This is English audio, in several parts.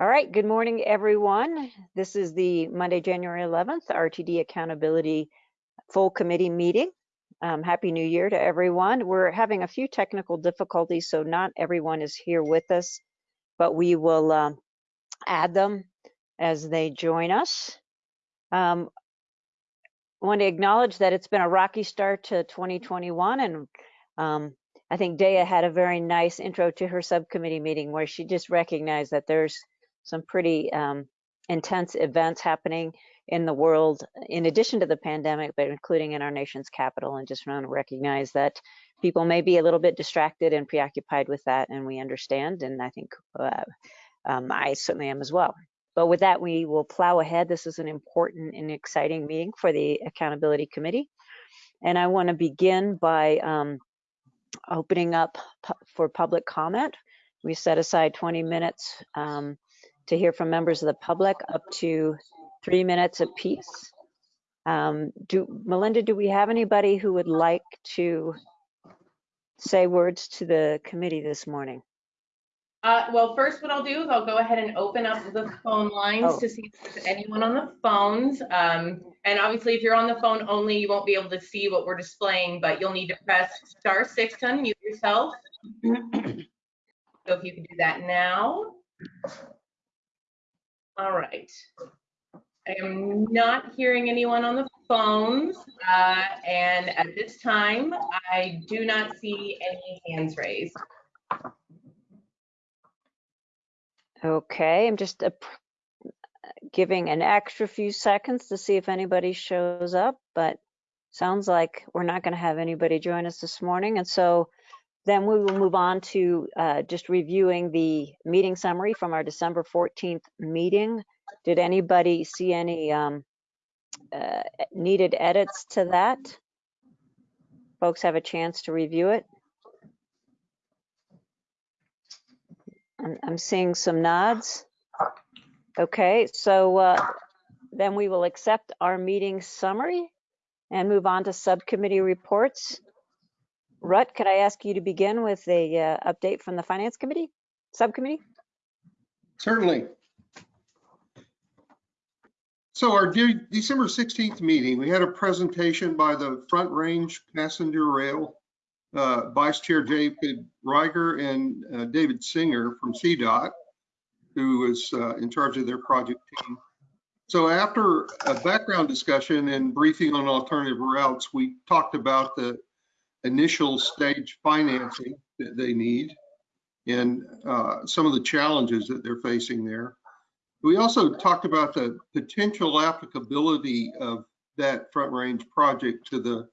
All right, good morning, everyone. This is the Monday, January 11th, RTD Accountability Full Committee meeting. Um, Happy New Year to everyone. We're having a few technical difficulties, so not everyone is here with us, but we will um, add them as they join us. Um, I want to acknowledge that it's been a rocky start to 2021, and um, I think Daya had a very nice intro to her subcommittee meeting where she just recognized that there's some pretty um, intense events happening in the world, in addition to the pandemic, but including in our nation's capital. And just want to recognize that people may be a little bit distracted and preoccupied with that, and we understand. And I think uh, um, I certainly am as well. But with that, we will plow ahead. This is an important and exciting meeting for the Accountability Committee. And I want to begin by um, opening up for public comment. We set aside 20 minutes um, to hear from members of the public up to three minutes apiece. Um, do, Melinda, do we have anybody who would like to say words to the committee this morning? Uh, well, first what I'll do is I'll go ahead and open up the phone lines Oh. to see if there's anyone on the phones. Um, and obviously if you're on the phone only, you won't be able to see what we're displaying, but you'll need to press star six to unmute yourself. So if you can do that now. All right. I am not hearing anyone on the phones, uh, and at this time, I do not see any hands raised. Okay, I'm just giving an extra few seconds to see if anybody shows up, but sounds like we're not going to have anybody join us this morning. And so then we will move on to uh, just reviewing the meeting summary from our December 14th meeting. Did anybody see any um, uh, needed edits to that? Folks have a chance to review it? I'm, seeing some nods. Okay, so uh, then we will accept our meeting summary and move on to subcommittee reports. Rut, could I ask you to begin with a uh, update from the Finance Committee, Subcommittee? Certainly. So our De- December 16th meeting, we had a presentation by the Front Range Passenger Rail, uh, Vice Chair David Reiger and uh, David Singer from CDOT, who was uh, in charge of their project team. So after a background discussion and briefing on alternative routes, we talked about the initial stage financing that they need and uh, some of the challenges that they're facing there. We also talked about the potential applicability of that Front Range project to the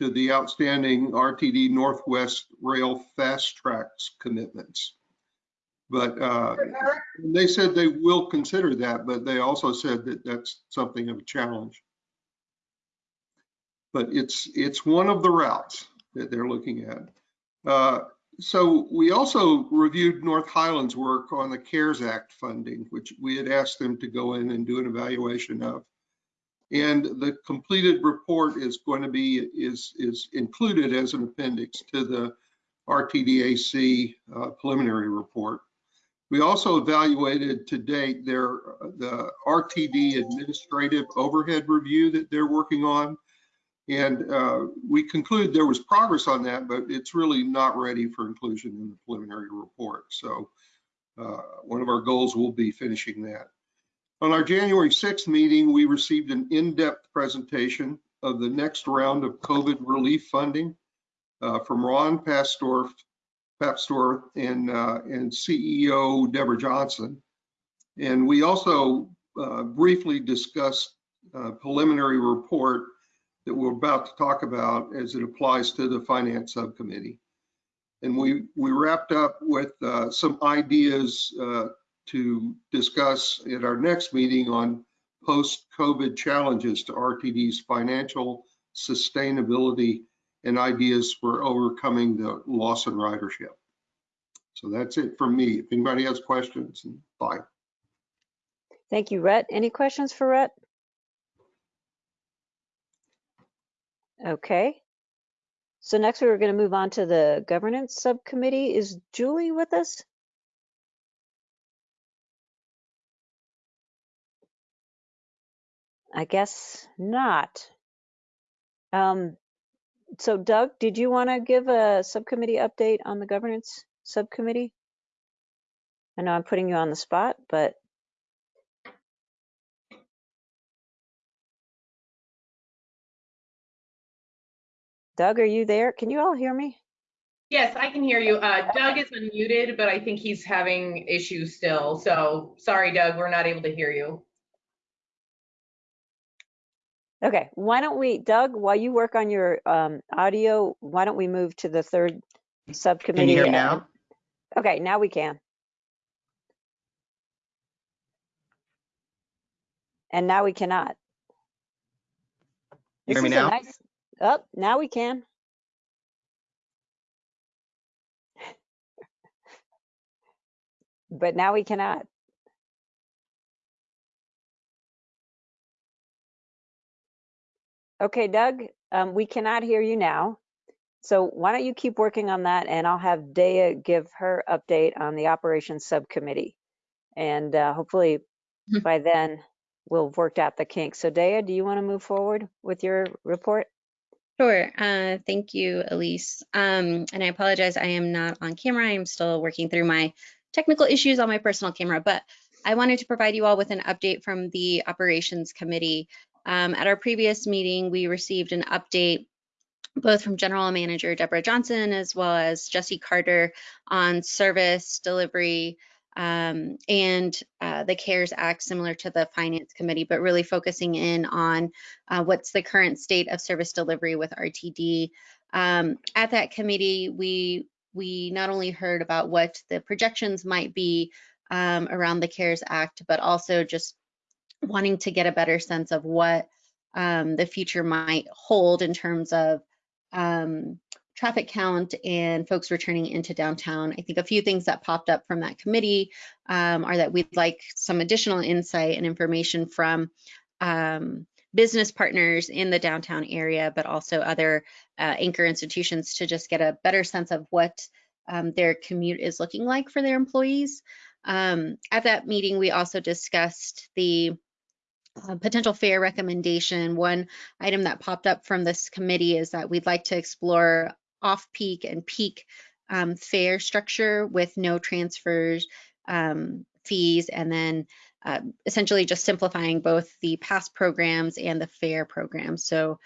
to the outstanding RTD Northwest Rail Fast Tracks commitments. But uh, they said they will consider that, but they also said that that's something of a challenge. But it's it's one of the routes that they're looking at. Uh, so we also reviewed North Highland's work on the CARES Act funding, which we had asked them to go in and do an evaluation of. And the completed report is going to be, is, is included as an appendix to the RTDAC uh, preliminary report. We also evaluated to date their, the RTD administrative overhead review that they're working on. And uh, we conclude there was progress on that, but it's really not ready for inclusion in the preliminary report. So uh, one of our goals will be finishing that. On our January 6th meeting, we received an in-depth presentation of the next round of COVID relief funding uh, from Ron Pastor, Papstor and, uh, and CEO Deborah Johnson. And we also uh, briefly discussed uh, preliminary report that we're about to talk about as it applies to the finance subcommittee. And we, we wrapped up with uh, some ideas uh, to discuss at our next meeting on post-COVID challenges to RTD's financial sustainability and ideas for overcoming the loss in ridership. So that's it from me. If anybody has questions, bye. Thank you, Rhett. Any questions for Rhett? Okay. So next we're going to move on to the governance subcommittee. Is Julie with us? I guess not. Um, so Doug, did you want to give a subcommittee update on the governance subcommittee? I know I'm putting you on the spot, but Doug, are you there? Can you all hear me? Yes, I can hear you. Uh, Doug is unmuted, but I think he's having issues still. So sorry, Doug, we're not able to hear you. Okay, why don't we, Doug, while you work on your um, audio, why don't we move to the third subcommittee? Can you hear and- now? Okay, now we can. And now we cannot. You hear me now? nice- Oh, now we can. But now we cannot. Okay, Doug, um, we cannot hear you now. So why don't you keep working on that and I'll have Dea give her update on the operations subcommittee. And uh, hopefully Mhm. by then we'll have worked out the kinks. So Dea, do you want to move forward with your report? Sure. Uh, thank you, Elise. Um, and I apologize, I am not on camera. I'm still working through my technical issues on my personal camera, but I wanted to provide you all with an update from the Operations Committee. Um, at our previous meeting, we received an update both from General Manager Deborah Johnson as well as Jesse Carter on service delivery um, and uh, the CARES Act, similar to the Finance Committee, but really focusing in on uh, what's the current state of service delivery with RTD. Um, at that committee, we we not only heard about what the projections might be um, around the CARES Act, but also just wanting to get a better sense of what um, the future might hold in terms of um, traffic count and folks returning into downtown. I think a few things that popped up from that committee um, are that we'd like some additional insight and information from um, business partners in the downtown area, but also other uh, anchor institutions to just get a better sense of what um, their commute is looking like for their employees. Um, at that meeting, we also discussed the uh, potential fare recommendation. One item that popped up from this committee is that we'd like to explore off-peak and peak um, fare structure with no transfers um, fees and then uh, essentially just simplifying both the pass programs and the fare programs. So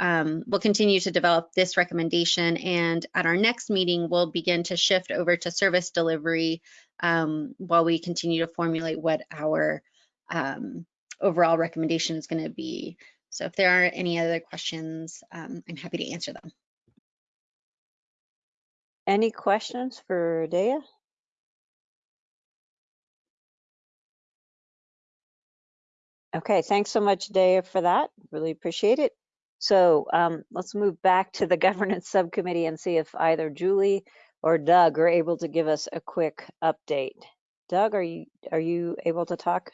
um, we'll continue to develop this recommendation and at our next meeting, we'll begin to shift over to service delivery um, while we continue to formulate what our um, overall recommendation is going to be. So if there are any other questions, um, I'm happy to answer them. Any questions for Dea? Okay, thanks so much, Dea, for that. Really appreciate it. So um, let's move back to the governance subcommittee and see if either Julie or Doug are able to give us a quick update. Doug, are you are you able to talk?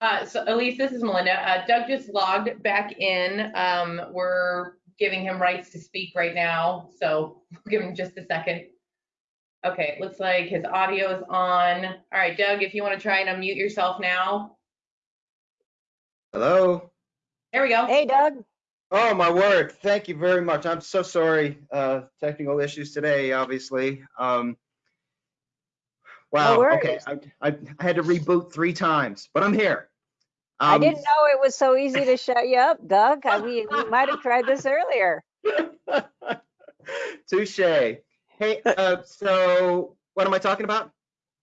Uh, so Elise, this is Melinda. Uh, Doug just logged back in. Um, we're giving him rights to speak right now, so we'll give him just a second. Okay, it looks like his audio is on. All right, Doug, if you want to try and unmute yourself now. Hello? There we go. Hey, Doug. Oh, my word. Thank you very much. I'm so sorry. Uh, technical issues today, obviously. Um, wow. worries. okay. I, I, I had to reboot three times, but I'm here. I Um, didn't know it was so easy to shut you up, Doug. I, we, we might have tried this earlier. Touche. Hey, uh, so what am I talking about?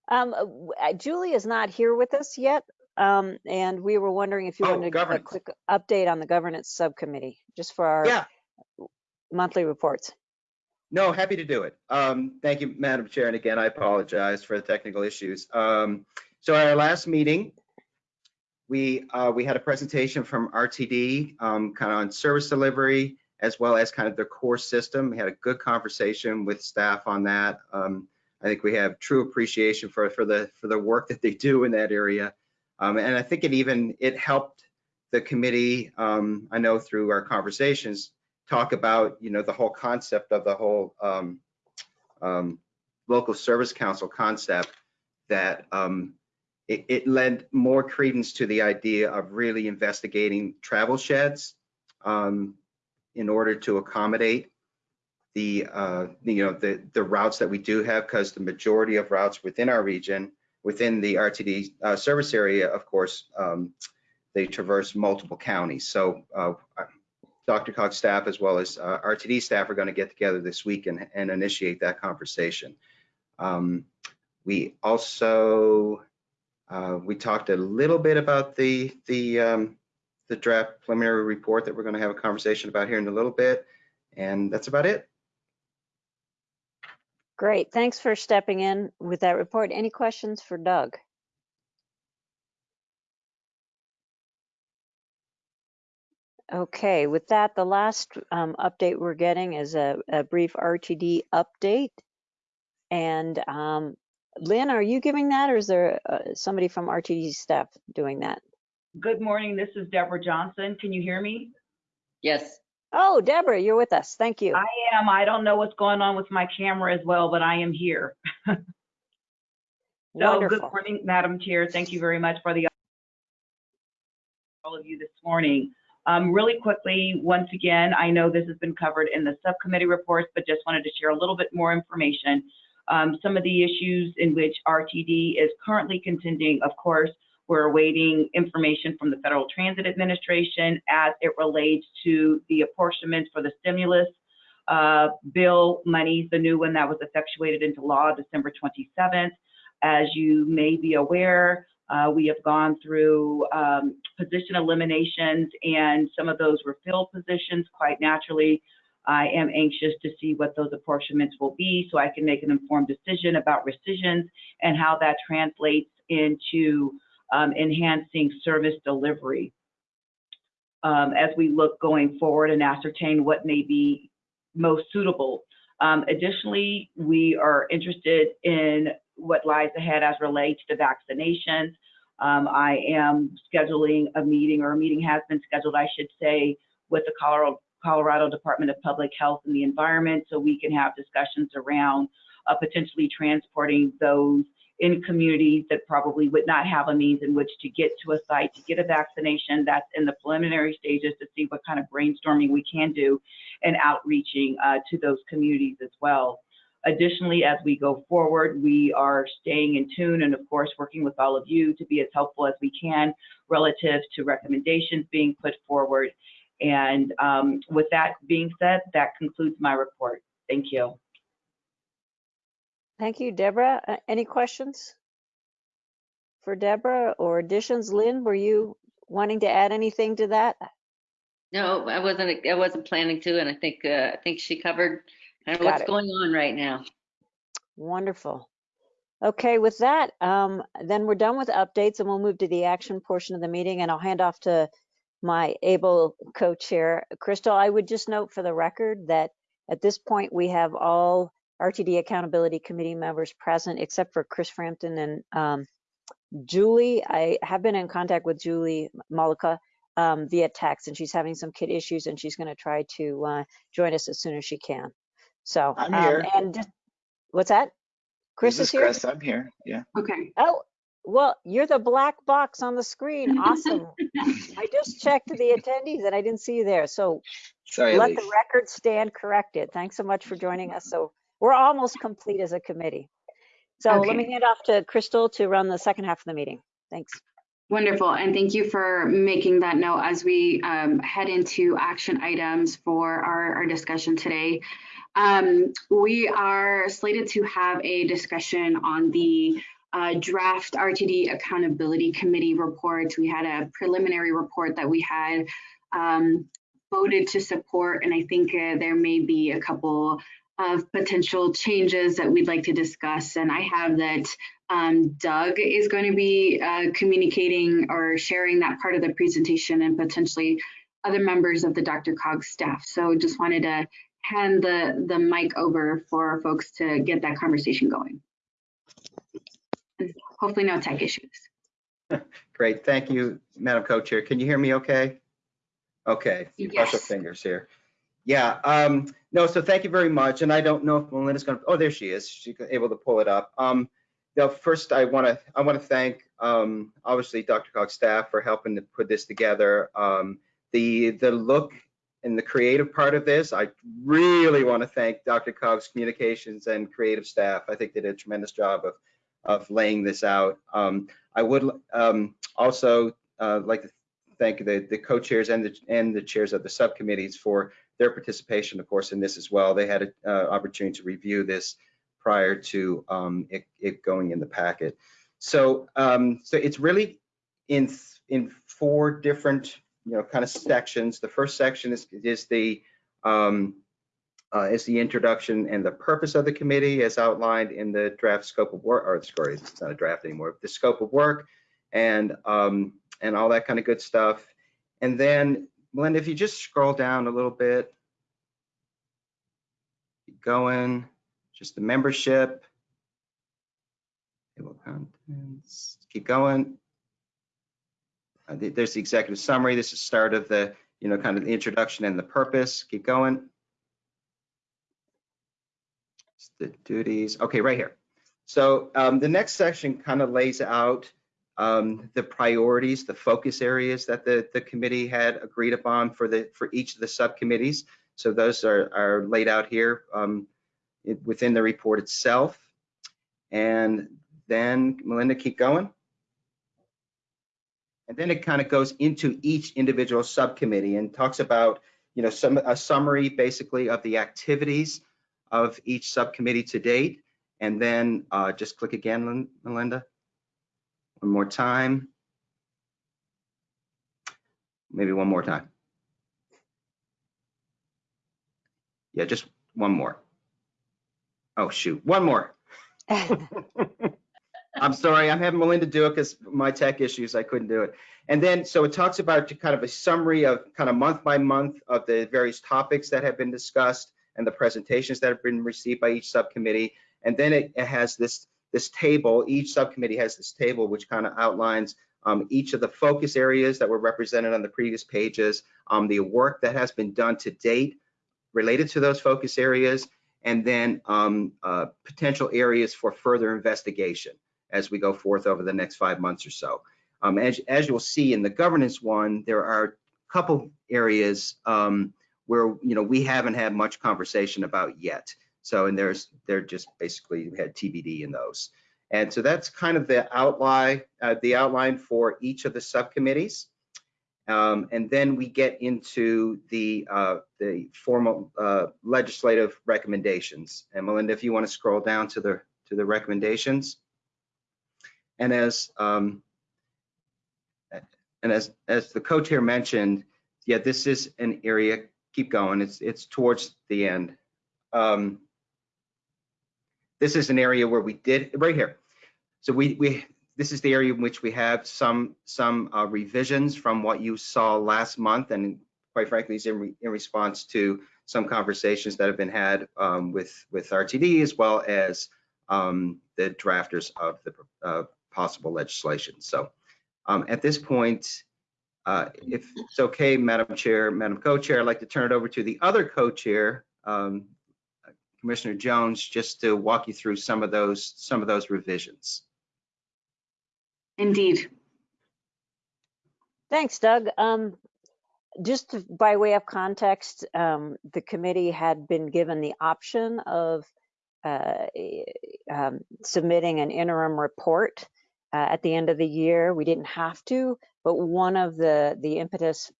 Um, uh, uh, Julie is not here with us yet, um, and we were wondering if you Oh, wanted to give a quick update on the governance subcommittee, just for our Yeah. monthly reports. No, happy to do it. Um, thank you, Madam Chair. And again, I apologize for the technical issues. Um, so at our last meeting, we, uh, we had a presentation from RTD, um, kind of on service delivery, as well as kind of their core system. We had a good conversation with staff on that. Um, I think we have true appreciation for, for the, for the work that they do in that area. Um, and I think it even, it helped the committee, um, I know through our conversations, talk about, you know, the whole concept of the whole um, um, local service council concept that um, it, it lent more credence to the idea of really investigating travel sheds um, in order to accommodate the, uh, you know, the, the routes that we do have, because the majority of routes within our region, within the RTD uh, service area, of course, um, they traverse multiple counties. So uh, Dr. Cog staff as well as uh, RTD staff are going to get together this week and, and initiate that conversation. Um, we also, uh, we talked a little bit about the, the, um, the draft preliminary report that we're going to have a conversation about here in a little bit. And that's about it. Great, thanks for stepping in with that report. Any questions for Doug? Okay, with that, the last um, update we're getting is a, a brief RTD update. And um, Lynn, are you giving that or is there uh, somebody from RTD staff doing that? Good morning, this is Deborah Johnson. Can you hear me? Yes, Oh, Deborah, you're with us. Thank you. I am. I don't know what's going on with my camera as well, but I am here. So, good morning, Madam Chair. Thank you very much for the all of you this morning. Um, really quickly, once again, I know this has been covered in the subcommittee reports, but just wanted to share a little bit more information. Um, some of the issues in which RTD is currently contending, of course, we're awaiting information from the Federal Transit Administration as it relates to the apportionment for the stimulus uh, bill monies, the new one that was effectuated into law December 27th. As you may be aware, uh, we have gone through um, position eliminations and some of those were filled positions quite naturally. I am anxious to see what those apportionments will be so I can make an informed decision about rescissions and how that translates into um, enhancing service delivery um, as we look going forward and ascertain what may be most suitable. Um, additionally, we are interested in what lies ahead as relates to vaccinations. Um, I am scheduling a meeting, or a meeting has been scheduled, I should say, with the Colorado, Colorado Department of Public Health and the Environment, so we can have discussions around uh, potentially transporting those in communities that probably would not have a means in which to get to a site to get a vaccination. That's in the preliminary stages to see what kind of brainstorming we can do and outreaching uh, to those communities as well. Additionally, as we go forward, we are staying in tune and of course working with all of you to be as helpful as we can relative to recommendations being put forward. And um, with that being said, that concludes my report. Thank you. Thank you, Deborah. Uh, Any questions for Deborah or additions? Lynn, were you wanting to add anything to that? no, I wasn't, I wasn't planning to, and I think, uh, I think she covered kind of Got what's it. going on right now. Wonderful. Okay, with that, um, then we're done with updates and we'll move to the action portion of the meeting and I'll hand off to my able co-chair, Crystal. I would just note for the record that at this point, we have all RTD Accountability Committee members present except for Chris Frampton and um, Julie. I have been in contact with Julie Malika um, via text and she's having some kid issues and she's going to try to uh, join us as soon as she can. So, I'm um, here. and just, what's that? Chris this is here? Chris. I'm here. Yeah. Okay. Oh, well, you're the black box on the screen. Awesome. I just checked the attendees and I didn't see you there. So Sorry, let Elise. the record stand corrected. Thanks so much for joining us. So we're almost complete as a committee. So let me hand off to Crystal to run the second half of the meeting. Thanks. Wonderful. And thank you for making that note as we um, head into action items for our, our discussion today. Um, we are slated to have a discussion on the draft RTD Accountability Committee report. We had a preliminary report that we had um, voted to support, and I think uh, there may be a couple of potential changes that we'd like to discuss. And I have that um, Doug is going to be uh, communicating or sharing that part of the presentation and potentially other members of the Dr. Cog staff. So just wanted to hand the, the mic over for folks to get that conversation going. And Hopefully no tech issues. Great, thank you, Madam Co-Chair. Can you hear me okay? Okay, Yes. fingers here. Yeah, um, no, so thank you very much. And I don't know if Melinda's gonna, oh, there she is. She's able to pull it up. Um, now, first, I want to I want to thank um, obviously Dr. Cog's staff for helping to put this together. Um, the the look and the creative part of this, I really want to thank Dr. Cog's communications and creative staff. I think they did a tremendous job of of laying this out. Um, I would um, also uh, like to thank the the co-chairs and the and the chairs of the subcommittees for their participation, of course, in this as well. They had an uh, opportunity to review this prior to um, it, it, going in the packet. So, um, so it's really in in four different, you know, kind of sections. The first section is is the um, uh, is the introduction and the purpose of the committee as outlined in the draft scope of work, or sorry, it's not a draft anymore, the scope of work and um, and all that kind of good stuff. And then, Melinda, if you just scroll down a little bit, keep going just the membership. Table contents, keep going. Uh, there's the executive summary. This is start of the, you know, kind of the introduction and the purpose. Keep going. It's the duties. Okay, right here. So um, the next section kind of lays out um, the priorities, the focus areas that the, the committee had agreed upon for the for each of the subcommittees. So those are, are laid out here. Um, within the report itself. And then Melinda, keep going. And then it kind of goes into each individual subcommittee and talks about, you know, some a summary basically of the activities of each subcommittee to date. And then uh, just click again, Melinda. One more time. Maybe one more time. Yeah, just one more. Oh, shoot. One more. I'm sorry. I'm having Melinda do it because my tech issues, I couldn't do it. And then, so it talks about kind of a summary of kind of month by month of the various topics that have been discussed and the presentations that have been received by each subcommittee. And then it, it has this, this table, each subcommittee has this table which kind of outlines um, each of the focus areas that were represented on the previous pages, um, the work that has been done to date related to those focus areas, and then um, uh, potential areas for further investigation as we go forth over the next five months or so. Um, as, as you'll see in the governance one, there are a couple areas um, where you know we haven't had much conversation about yet. So and there's they're just basically we had TBD in those. And so that's kind of the outline, uh, the outline for each of the subcommittees. Um, and then we get into the uh, the formal uh, legislative recommendations. And Melinda, if you want to scroll down to the to the recommendations. And as um, and as as the co-chair mentioned, yeah, this is an area. Keep going. It's it's towards the end. Um, this is an area where we did right here. So we we this is the area in which we have some some uh, revisions from what you saw last month, and quite frankly, is in, re in response to some conversations that have been had um, with with RTD as well as um, the drafters of the uh, possible legislation. So um, at this point, uh, if it's okay, Madam Chair, Madam Co-Chair, I'd like to turn it over to the other co-chair, um, Commissioner Jones, just to walk you through some of those some of those revisions. Indeed. Thanks, Doug. Um, just to, by way of context, um, the committee had been given the option of uh, um, submitting an interim report uh, at the end of the year. We didn't have to, but one of the the impetus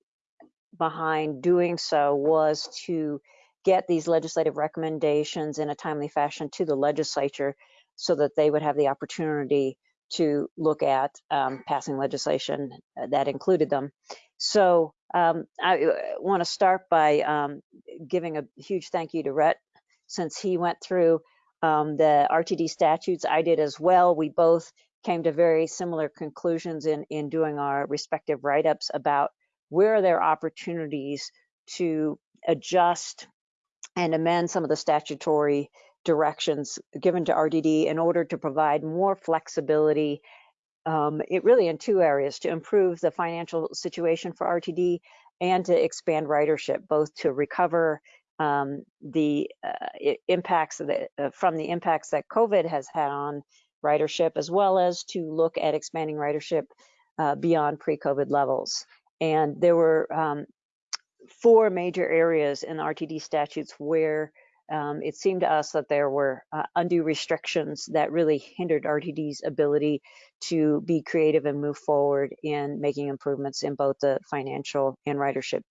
behind doing so was to get these legislative recommendations in a timely fashion to the legislature so that they would have the opportunity to look at um, passing legislation that included them. So um, I uh, want to start by um, giving a huge thank you to Rhett since he went through um, the RTD statutes. I did as well. We both came to very similar conclusions in, in doing our respective write-ups about where there are opportunities to adjust and amend some of the statutory directions given to RTD in order to provide more flexibility um, it really in two areas to improve the financial situation for RTD and to expand ridership, both to recover um, the uh, impacts uh, from the impacts that COVID has had on ridership, as well as to look at expanding ridership uh, beyond pre-COVID levels. And there were um, four major areas in RTD statutes where um, it seemed to us that there were uh, undue restrictions that really hindered RTD's ability to be creative and move forward in making improvements in both the financial and ridership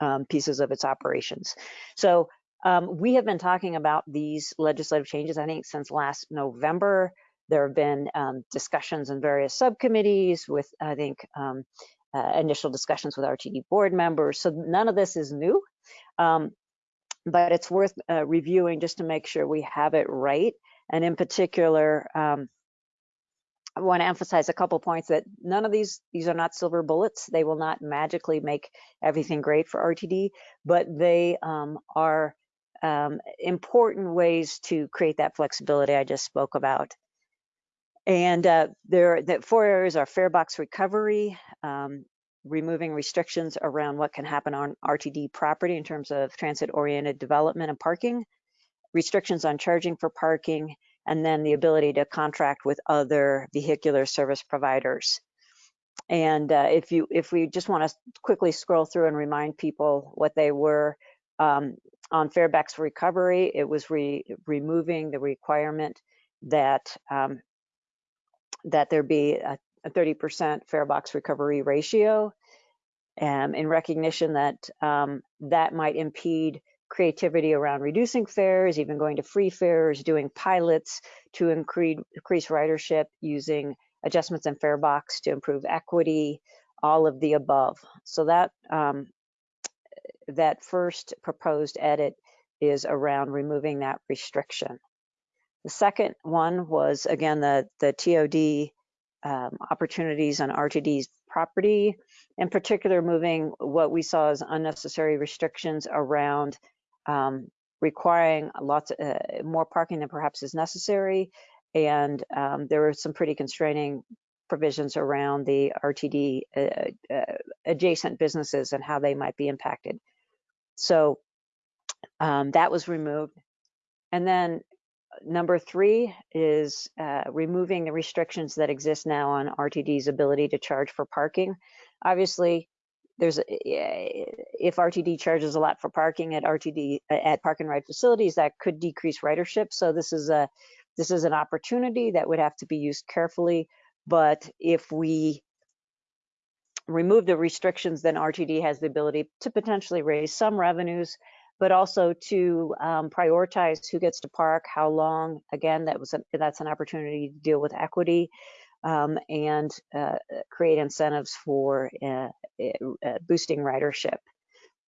um, pieces of its operations. So um, we have been talking about these legislative changes, I think, since last November. There have been um, discussions in various subcommittees with, I think, um, uh, initial discussions with RTD board members. So none of this is new. Um, but it's worth uh, reviewing just to make sure we have it right. And in particular, um, I want to emphasize a couple points that none of these these are not silver bullets. They will not magically make everything great for RTD, but they um, are um, important ways to create that flexibility I just spoke about. And uh, there, the four areas are fare box recovery, um, removing restrictions around what can happen on RTD property in terms of transit-oriented development and parking, restrictions on charging for parking, and then the ability to contract with other vehicular service providers. And uh, if you, if we just want to quickly scroll through and remind people what they were um, on fare box recovery, it was re removing the requirement that um, that there be a a 30% fare box recovery ratio um, in recognition that um, that might impede creativity around reducing fares, even going to free fares, doing pilots to increase, increase ridership using adjustments in fare box to improve equity, all of the above. So that um, that first proposed edit is around removing that restriction. The second one was again the the TOD um, opportunities on RTD's property, in particular moving what we saw as unnecessary restrictions around um, requiring lots uh, more parking than perhaps is necessary. And um, there were some pretty constraining provisions around the RTD uh, uh, adjacent businesses and how they might be impacted. So um, that was removed. And then number three is uh, removing the restrictions that exist now on RTD's ability to charge for parking. Obviously, there's a, if RTD charges a lot for parking at RTD at park and ride facilities, that could decrease ridership. So this is a this is an opportunity that would have to be used carefully. But if we remove the restrictions, then RTD has the ability to potentially raise some revenues but also to um, prioritize who gets to park, how long. Again, that was a, that's an opportunity to deal with equity um, and uh, create incentives for uh, uh, boosting ridership.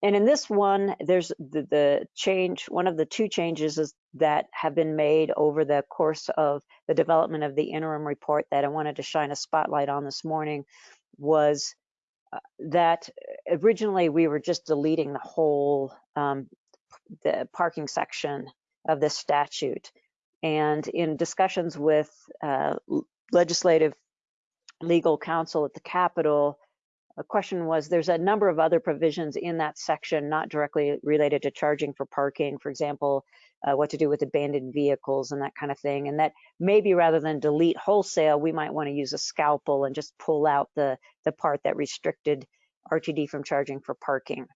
And in this one, there's the, the, change, one of the two changes is that have been made over the course of the development of the interim report that I wanted to shine a spotlight on this morning was uh, that originally we were just deleting the whole um, the parking section of this statute. And in discussions with uh, legislative legal counsel at the Capitol, a question was there's a number of other provisions in that section not directly related to charging for parking, for example, uh, what to do with abandoned vehicles and that kind of thing. And that maybe rather than delete wholesale, we might want to use a scalpel and just pull out the, the part that restricted RTD from charging for parking.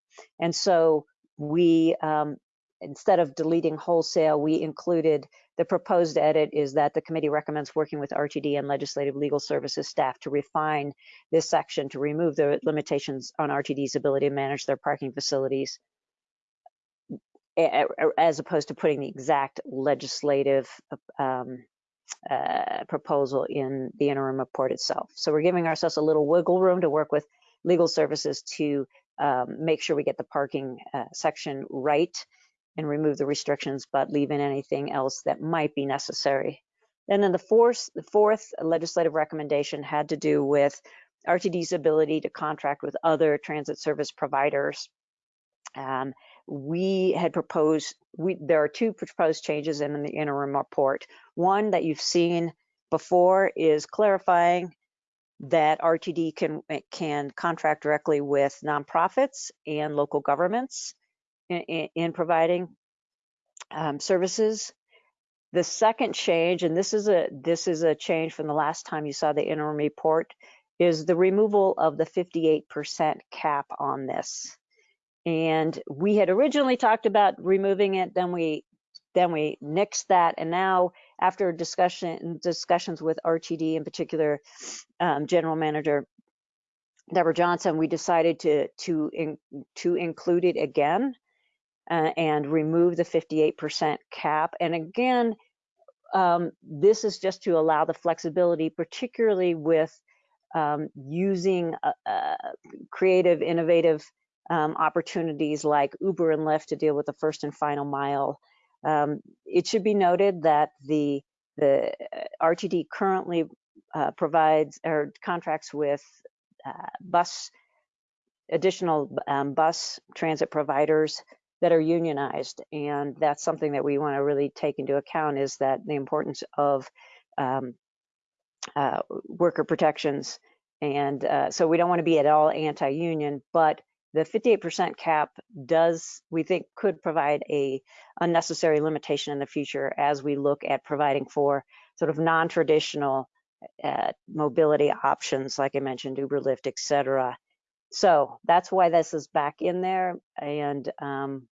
And so we um, instead of deleting wholesale, we included the proposed edit is that the committee recommends working with RTD and legislative legal services staff to refine this section to remove the limitations on RTD's ability to manage their parking facilities as opposed to putting the exact legislative um, uh, proposal in the interim report itself. So we're giving ourselves a little wiggle room to work with legal services to um, make sure we get the parking uh, section right and remove the restrictions, but leave in anything else that might be necessary. And then the fourth, the fourth legislative recommendation had to do with RTD's ability to contract with other transit service providers. Um, we had proposed, we, there are two proposed changes in the interim report. One that you've seen before is clarifying that RTD can, can contract directly with nonprofits and local governments in, in providing um, services. The second change, and this is a this is a change from the last time you saw the interim report, is the removal of the 58% cap on this. And we had originally talked about removing it, then we then we nixed that, and now after discussion discussions with RTD in particular, um, General Manager Deborah Johnson, we decided to to in, to include it again uh, and remove the 58% cap. And again, um, this is just to allow the flexibility, particularly with um, using uh, uh, creative, innovative um, opportunities like Uber and Lyft to deal with the first and final mile. Um, it should be noted that the the RTD currently uh, provides or contracts with uh, bus additional um, bus transit providers that are unionized, and that's something that we want to really take into account is that the importance of um, uh, worker protections. And uh, so we don't want to be at all anti-union, but the 58% cap does, we think, could provide a unnecessary limitation in the future as we look at providing for sort of non-traditional uh, mobility options, like I mentioned, Uber, Lyft, et cetera. So that's why this is back in there. And um,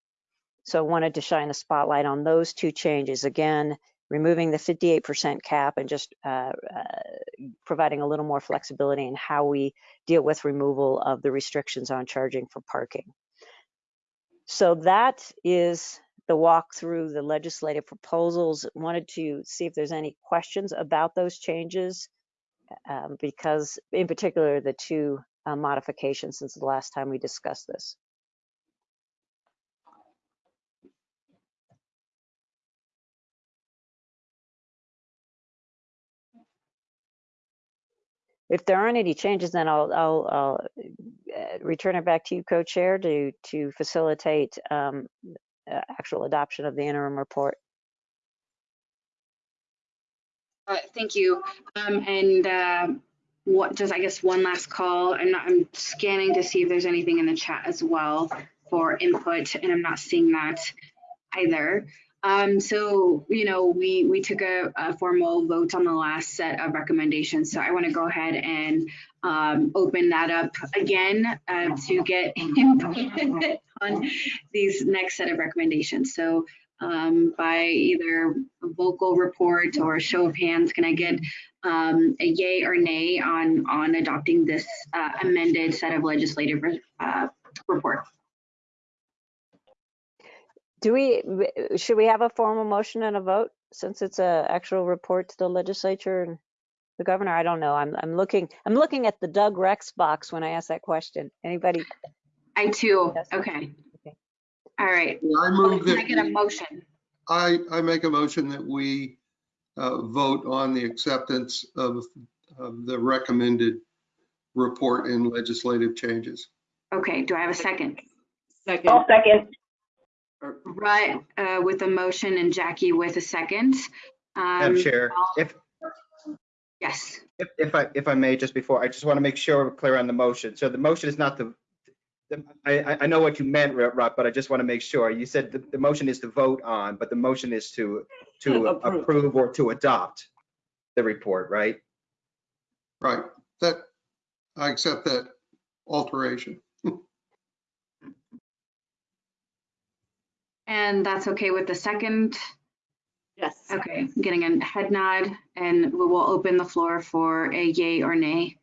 so I wanted to shine a spotlight on those two changes. Again, removing the 58% cap and just uh, uh, providing a little more flexibility in how we deal with removal of the restrictions on charging for parking. So that is the walk through the legislative proposals. Wanted to see if there's any questions about those changes um, because in particular the two uh, modifications since the last time we discussed this. If there aren't any changes, then I'll, I'll, I'll uh, return it back to you, co-chair, to, to facilitate um, actual adoption of the interim report. Uh, thank you. Um, and uh, what just I guess one last call. I'm not I'm scanning to see if there's anything in the chat as well for input, and I'm not seeing that either. Um, so you know we we took a, a, formal vote on the last set of recommendations. So I want to go ahead and um, open that up again uh, to get input on these next set of recommendations. So um, by either a vocal report or show of hands, can I get um, a yay or nay on, on adopting this uh, amended set of legislative uh, report? Do we, should we have a formal motion and a vote since it's a actual report to the legislature and the governor? I don't know. I'm, I'm looking, I'm looking at the Doug Rex box when I ask that question. Anybody? I too. Yes. Okay. All right. I move Can I get a motion? I, I make a motion that we uh, vote on the acceptance of, of the recommended report and legislative changes. Okay, do I have a second? Second. I'll second. Right, uh, with a motion and Jackie with a second. Madam Um, Chair, if, Yes, if, if I, if I may, just before, I just want to make sure we're clear on the motion. So the motion is not the, the- I, I- I know what you meant, Rob, but I just want to make sure. You said the, the motion is to vote on, but the motion is to, to To approve. approve or to adopt the report, right? Right, that, I accept that alteration. and that's okay with the second? Yes. Okay, getting a head nod and we will open the floor for a yay or nay.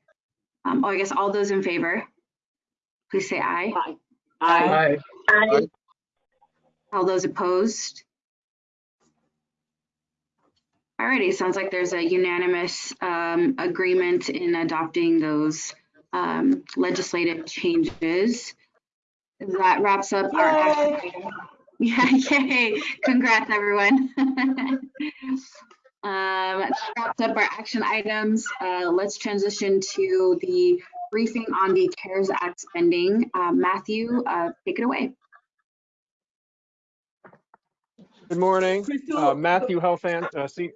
Um, oh, I guess all those in favor, please say aye. Aye. Aye. Aye. All those opposed? Alrighty, sounds like there's a unanimous um, agreement in adopting those um, legislative changes. That wraps up our action item. Yeah, yay, congrats, everyone. Um, that wraps up our action items. Uh, let's transition to the briefing on the CARES Act spending. Uh, Matthew, uh, take it away. Good morning, Crystal, uh, Matthew Helfand, uh, se-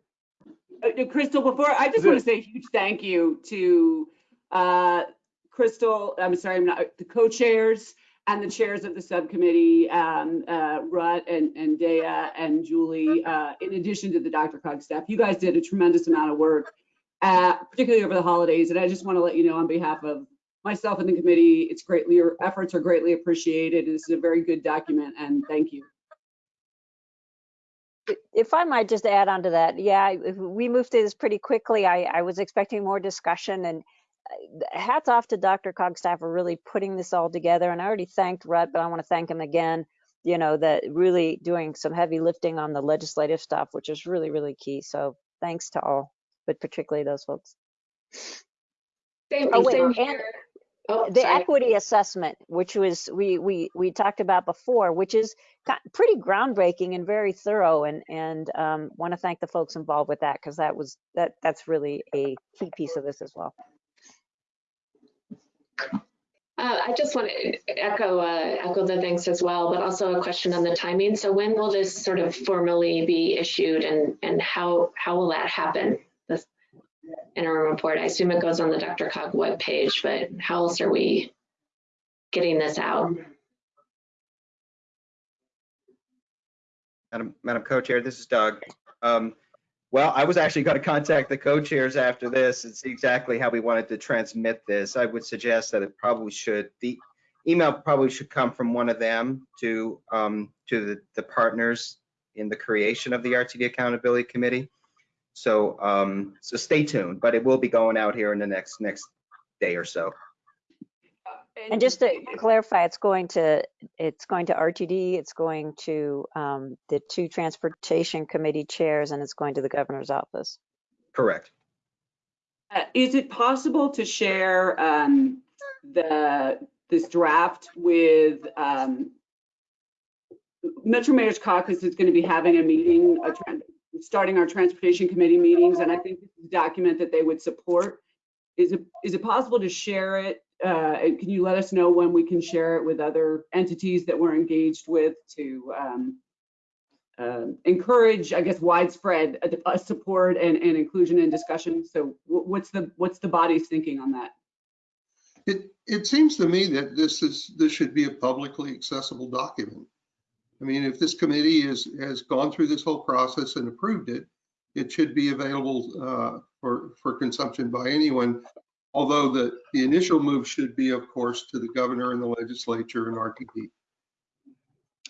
Uh, Crystal, before, I just want to say a huge thank you to uh, Crystal, I'm sorry, I'm not, the co-chairs, and the chairs of the subcommittee, um, uh, Rut and, and Dea and Julie, uh, in addition to the Dr. Cog staff. You guys did a tremendous amount of work, uh, particularly over the holidays. And I just want to let you know on behalf of myself and the committee, it's greatly, your efforts are greatly appreciated. This is a very good document and thank you. If I might just add on to that, yeah, we moved through this pretty quickly. I, I was expecting more discussion and uh, hats off to Dr. Cog staff for really putting this all together. And I already thanked Rutt, but I want to thank him again, you know, that really doing some heavy lifting on the legislative stuff, which is really, really key. So thanks to all, but particularly those folks. Same, Oh, wait, same and- Oh, the sorry. equity assessment, which was we we we talked about before, which is pretty groundbreaking and very thorough, and and um, want to thank the folks involved with that because that was that that's really a key piece of this as well. Uh, I just want to echo, uh, echo the thanks as well, but also a question on the timing. So when will this sort of formally be issued and, and how, how will that happen? Interim report, I assume it goes on the Dr. Cog webpage, but how else are we getting this out? Madam, Madam Co-Chair, this is Doug. Um, Well, I was actually going to contact the co-chairs after this and see exactly how we wanted to transmit this. I would suggest that it probably should, the email probably should come from one of them to, um, to the, the partners in the creation of the RTD Accountability Committee. So, um, so stay tuned, but it will be going out here in the next, next day or so. And just to clarify, it's going to it's going to RTD, it's going to um, the two transportation committee chairs, and it's going to the governor's office. Correct. Uh, Is it possible to share um, the, this draft with um, Metro Mayor's Caucus is going to be having a meeting, a tran- starting our Transportation Committee meetings, and I think this is a document that they would support. Is it, is it possible to share it? uh, Can you let us know when we can share it with other entities that we're engaged with to um, um, encourage, I guess, widespread uh, uh, support and, and inclusion and discussion. So what's the, what's the body's thinking on that? It, it seems to me that this is, this should be a publicly accessible document. I mean, if this committee is, has gone through this whole process and approved it, it should be available uh, for, for consumption by anyone. Although the, the initial move should be, of course, to the governor and the legislature and RTD.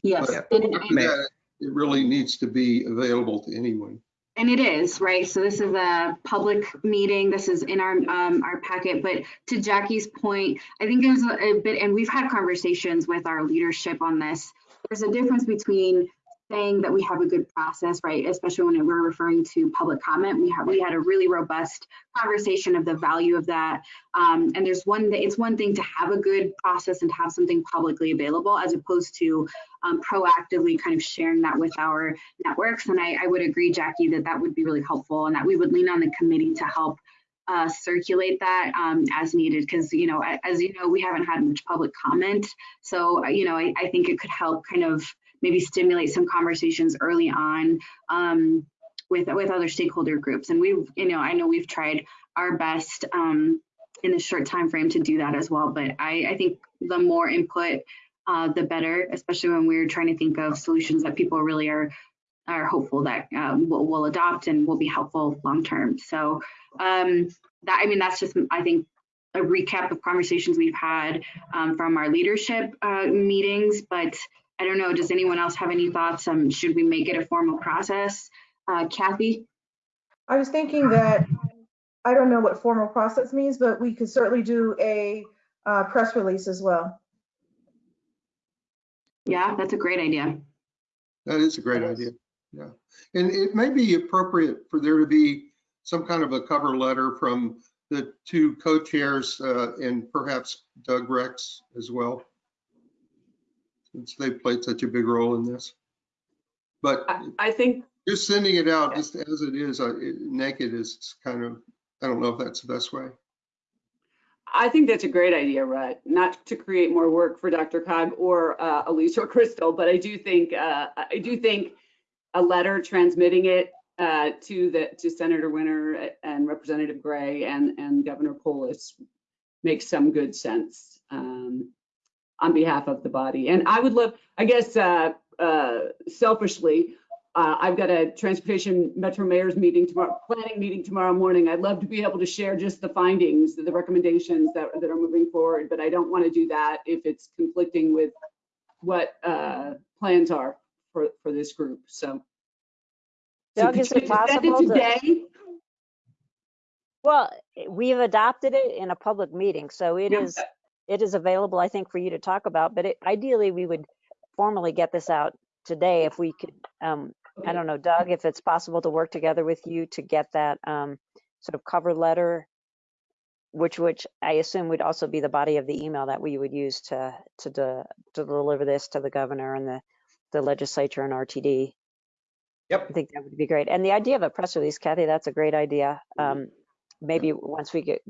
Yes, But and, after and- that, It really needs to be available to anyone. and it is, right? So this is a public meeting. This is in our, um, our packet, but to Jackie's point, I think it was a bit, and we've had conversations with our leadership on this. There's a difference between saying that we have a good process, right? Especially when we're referring to public comment. We have, we had a really robust conversation of the value of that. Um, and there's one, that it's one thing to have a good process and have something publicly available as opposed to um, proactively kind of sharing that with our networks. And I, I would agree, Jackie, that that would be really helpful and that we would lean on the committee to help uh, circulate that um, as needed. Because, you know, as you know, we haven't had much public comment. So, uh, you know, I, I think it could help kind of maybe stimulate some conversations early on um, with, with other stakeholder groups. And we've, you know, I know we've tried our best um, in the short time frame to do that as well. But I, I think the more input, uh, the better, especially when we're trying to think of solutions that people really are are hopeful that um, will, will adopt and will be helpful long term. So um, that I mean that's just I think a recap of conversations we've had um, from our leadership uh, meetings. But I don't know, does anyone else have any thoughts? Um, should we make it a formal process? Uh, Kathy? I was thinking that, I don't know what formal process means, but we could certainly do a uh, press release as well. Yeah, that's a great idea. That is a great idea. Yeah. And it may be appropriate for there to be some kind of a cover letter from the two co-chairs uh, and perhaps Doug Rex as well. Since they played such a big role in this. But I, I think just sending it out just as it is, uh, it- naked is kind of, I don't know if that's the best way. I think that's a great idea, Rutt. Not to create more work for Dr. Cog or uh, Elise or Crystal, but I do think uh, I do think a letter transmitting it uh, to the to Senator Winter and Representative Gray and and Governor Polis makes some good sense. Um, on behalf of the body. And I would love, I guess, uh, uh, selfishly, uh, I've got a transportation metro mayor's meeting tomorrow, planning meeting tomorrow morning. I'd love to be able to share just the findings, the recommendations that, that are moving forward, but I don't want to do that if it's conflicting with what uh, plans are for, for this group. So. so Doug, could is it possible to- Today? Well, we've adopted it in a public meeting, so it Yeah. is, it is available, I think, for you to talk about, but it- ideally, we would formally get this out today if we could, um, I don't know, Doug, if it's possible to work together with you to get that, um, sort of cover letter, which, which I assume would also be the body of the email that we would use to, to, de- to deliver this to the governor and the, the legislature and RTD. Yep. I think that would be great. And the idea of a press release, Kathy, that's a great idea. Um, maybe once we get,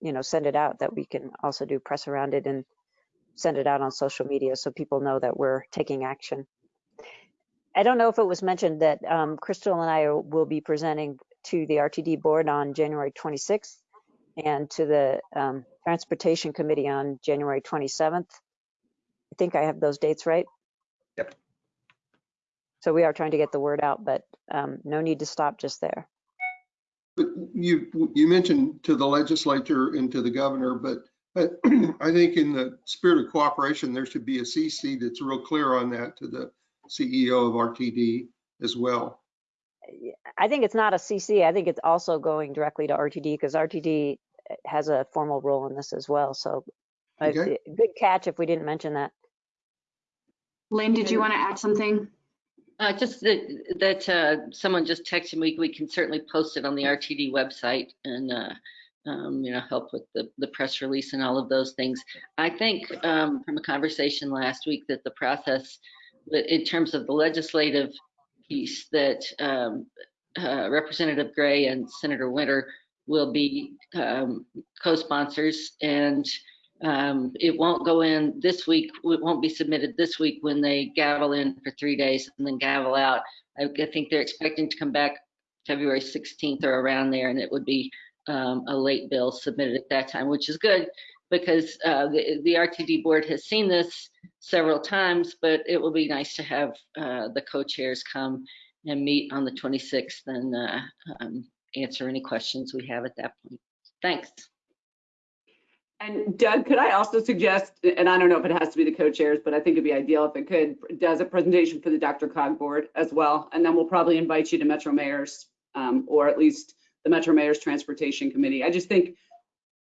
you know, send it out, that we can also do press around it and send it out on social media so people know that we're taking action. I don't know if it was mentioned that um, Crystal and I will be presenting to the RTD board on January 26th and to the um, Transportation Committee on January 27th. I think I have those dates right. Yep. So we are trying to get the word out, but um, no need to stop just there. But you, you mentioned to the legislature and to the governor, but but I think in the spirit of cooperation, there should be a CC that's real clear on that to the CEO of RTD as well. I think it's not a CC. I think it's also going directly to RTD because RTD has a formal role in this as well. So I- Okay. good catch if we didn't mention that. Lynn, did you want to add something? Uh, just that, that, uh, someone just texted me, we can certainly post it on the RTD website and, uh, um, you know, help with the, the press release and all of those things. I think, um, from a conversation last week that the process, in terms of the legislative piece, that, um, uh, Representative Gray and Senator Winter will be, um, co-sponsors and, um, it won't go in this week, it won't be submitted this week when they gavel in for three days and then gavel out. I I think they're expecting to come back February 16th or around there, and it would be um, a late bill submitted at that time, which is good because uh, the, the RTD board has seen this several times, but it will be nice to have uh, the co-chairs come and meet on the 26th and uh, um, answer any questions we have at that point. Thanks. And Doug, could I also suggest, and I don't know if it has to be the co-chairs, but I think it'd be ideal if it could, does a presentation for the Dr. Cog board as well. And then we'll probably invite you to Metro Mayor's, um, or at least the Metro Mayor's Transportation Committee. I just think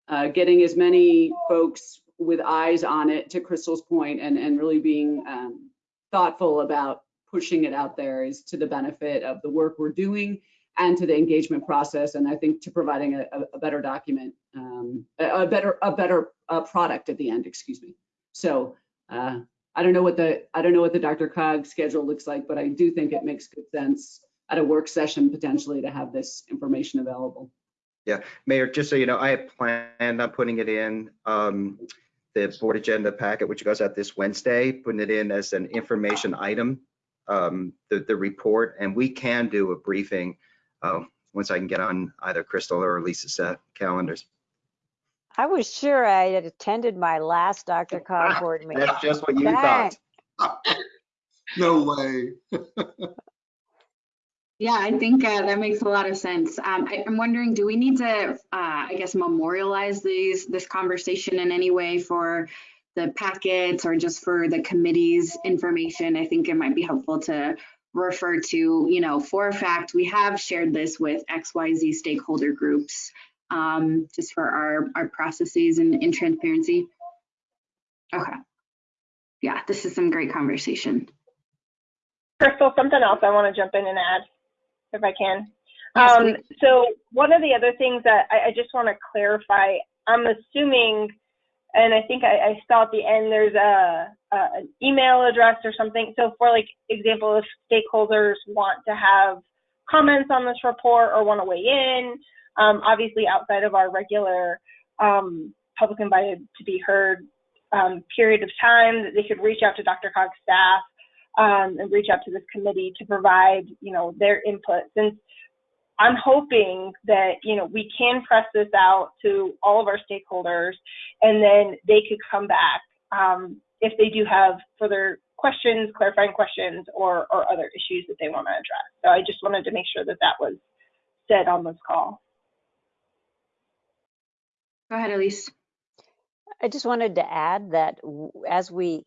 uh, getting as many folks with eyes on it, to Crystal's point, and, and really being um, thoughtful about pushing it out there is to the benefit of the work we're doing and to the engagement process, and I think to providing a, a- better document, um, a, a better, a better uh, product at the end, excuse me. So uh, I don't know what the, I don't know what the Dr. Cog schedule looks like, but I do think it makes good sense at a work session potentially to have this information available. Yeah, Mayor, just so you know, I had planned on putting it in um, the board agenda packet, which goes out this Wednesday, putting it in as an information item, um, the, the report, and we can do a briefing once I can get on either Crystal or Lisa's set calendars. I was sure I had attended my last Dr. Cog board meeting. That's just what you Dang. thought. No way. Yeah, I think uh, that makes a lot of sense. Um, I, I'm wondering, do we need to, uh, I guess, memorialize these this conversation in any way for the packets or just for the committee's information? I think it might be helpful to refer to, you know, for a fact, we have shared this with XYZ stakeholder groups, um, just for our our processes and, and transparency. Okay. Yeah, this is some great conversation. Crystal, something else I want to jump in and add, if I can. Um, so one of the other things that I, I just want to clarify, I'm assuming, and I think I, I saw at the end, there's a, a an email address or something. So for like example, if stakeholders want to have comments on this report or want to weigh in, um, obviously outside of our regular um, public invited to be heard um, period of time, that they could reach out to Dr. Cog's staff um, and reach out to this committee to provide, you know, their input. Since I'm hoping that, you know, we can press this out to all of our stakeholders and then they could come back um, if they do have further questions, clarifying questions, or, or other issues that they want to address. So I just wanted to make sure that that was said on this call. Go ahead, Elise. I just wanted to add that as we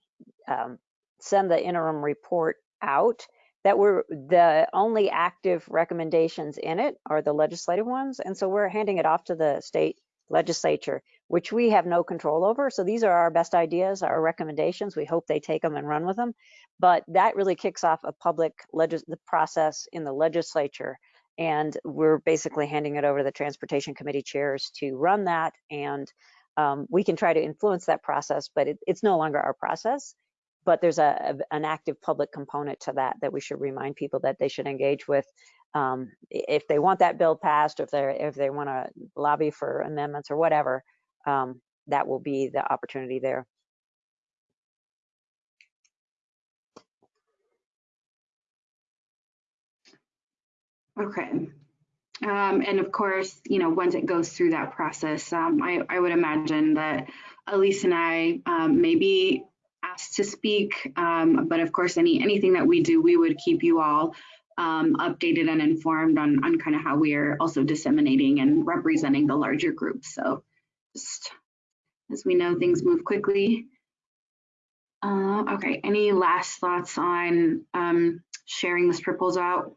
um, send the interim report out, that we're the only active recommendations in it are the legislative ones. And so we're handing it off to the state legislature, which we have no control over. So these are our best ideas, our recommendations. We hope they take them and run with them. But that really kicks off a public legis- the process in the legislature. And we're basically handing it over to the transportation committee chairs to run that. And um, we can try to influence that process, but it, it's no longer our process. But there's a, an active public component to that that we should remind people that they should engage with um, if they want that bill passed, if they're if they want to lobby for amendments or whatever. Um, that will be the opportunity there. Okay. Um, and of course, you know, once it goes through that process, um, I, I would imagine that Elise and I um, may be asked to speak. Um, but of course, any anything that we do, we would keep you all um, updated and informed on, on kind of how we are also disseminating and representing the larger group. So just as we know, things move quickly. Uh, okay, any last thoughts on um, sharing this proposal out?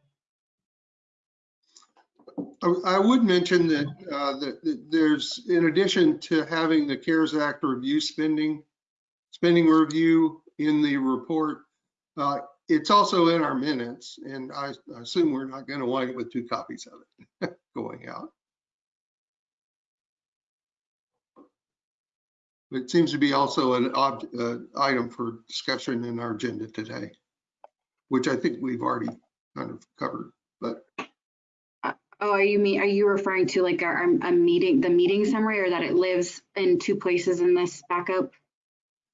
I I would mention that, uh, that that there's, in addition to having the CARES Act review spending, spending review in the report, uh, it's also in our minutes, and I I assume we're not going to wind up with two copies of it going out. It seems to be also an uh, item for discussion in our agenda today, which I think we've already kind of covered, but Oh, are you mean, are you referring to like our, a meeting, the meeting summary or that it lives in two places in this backup?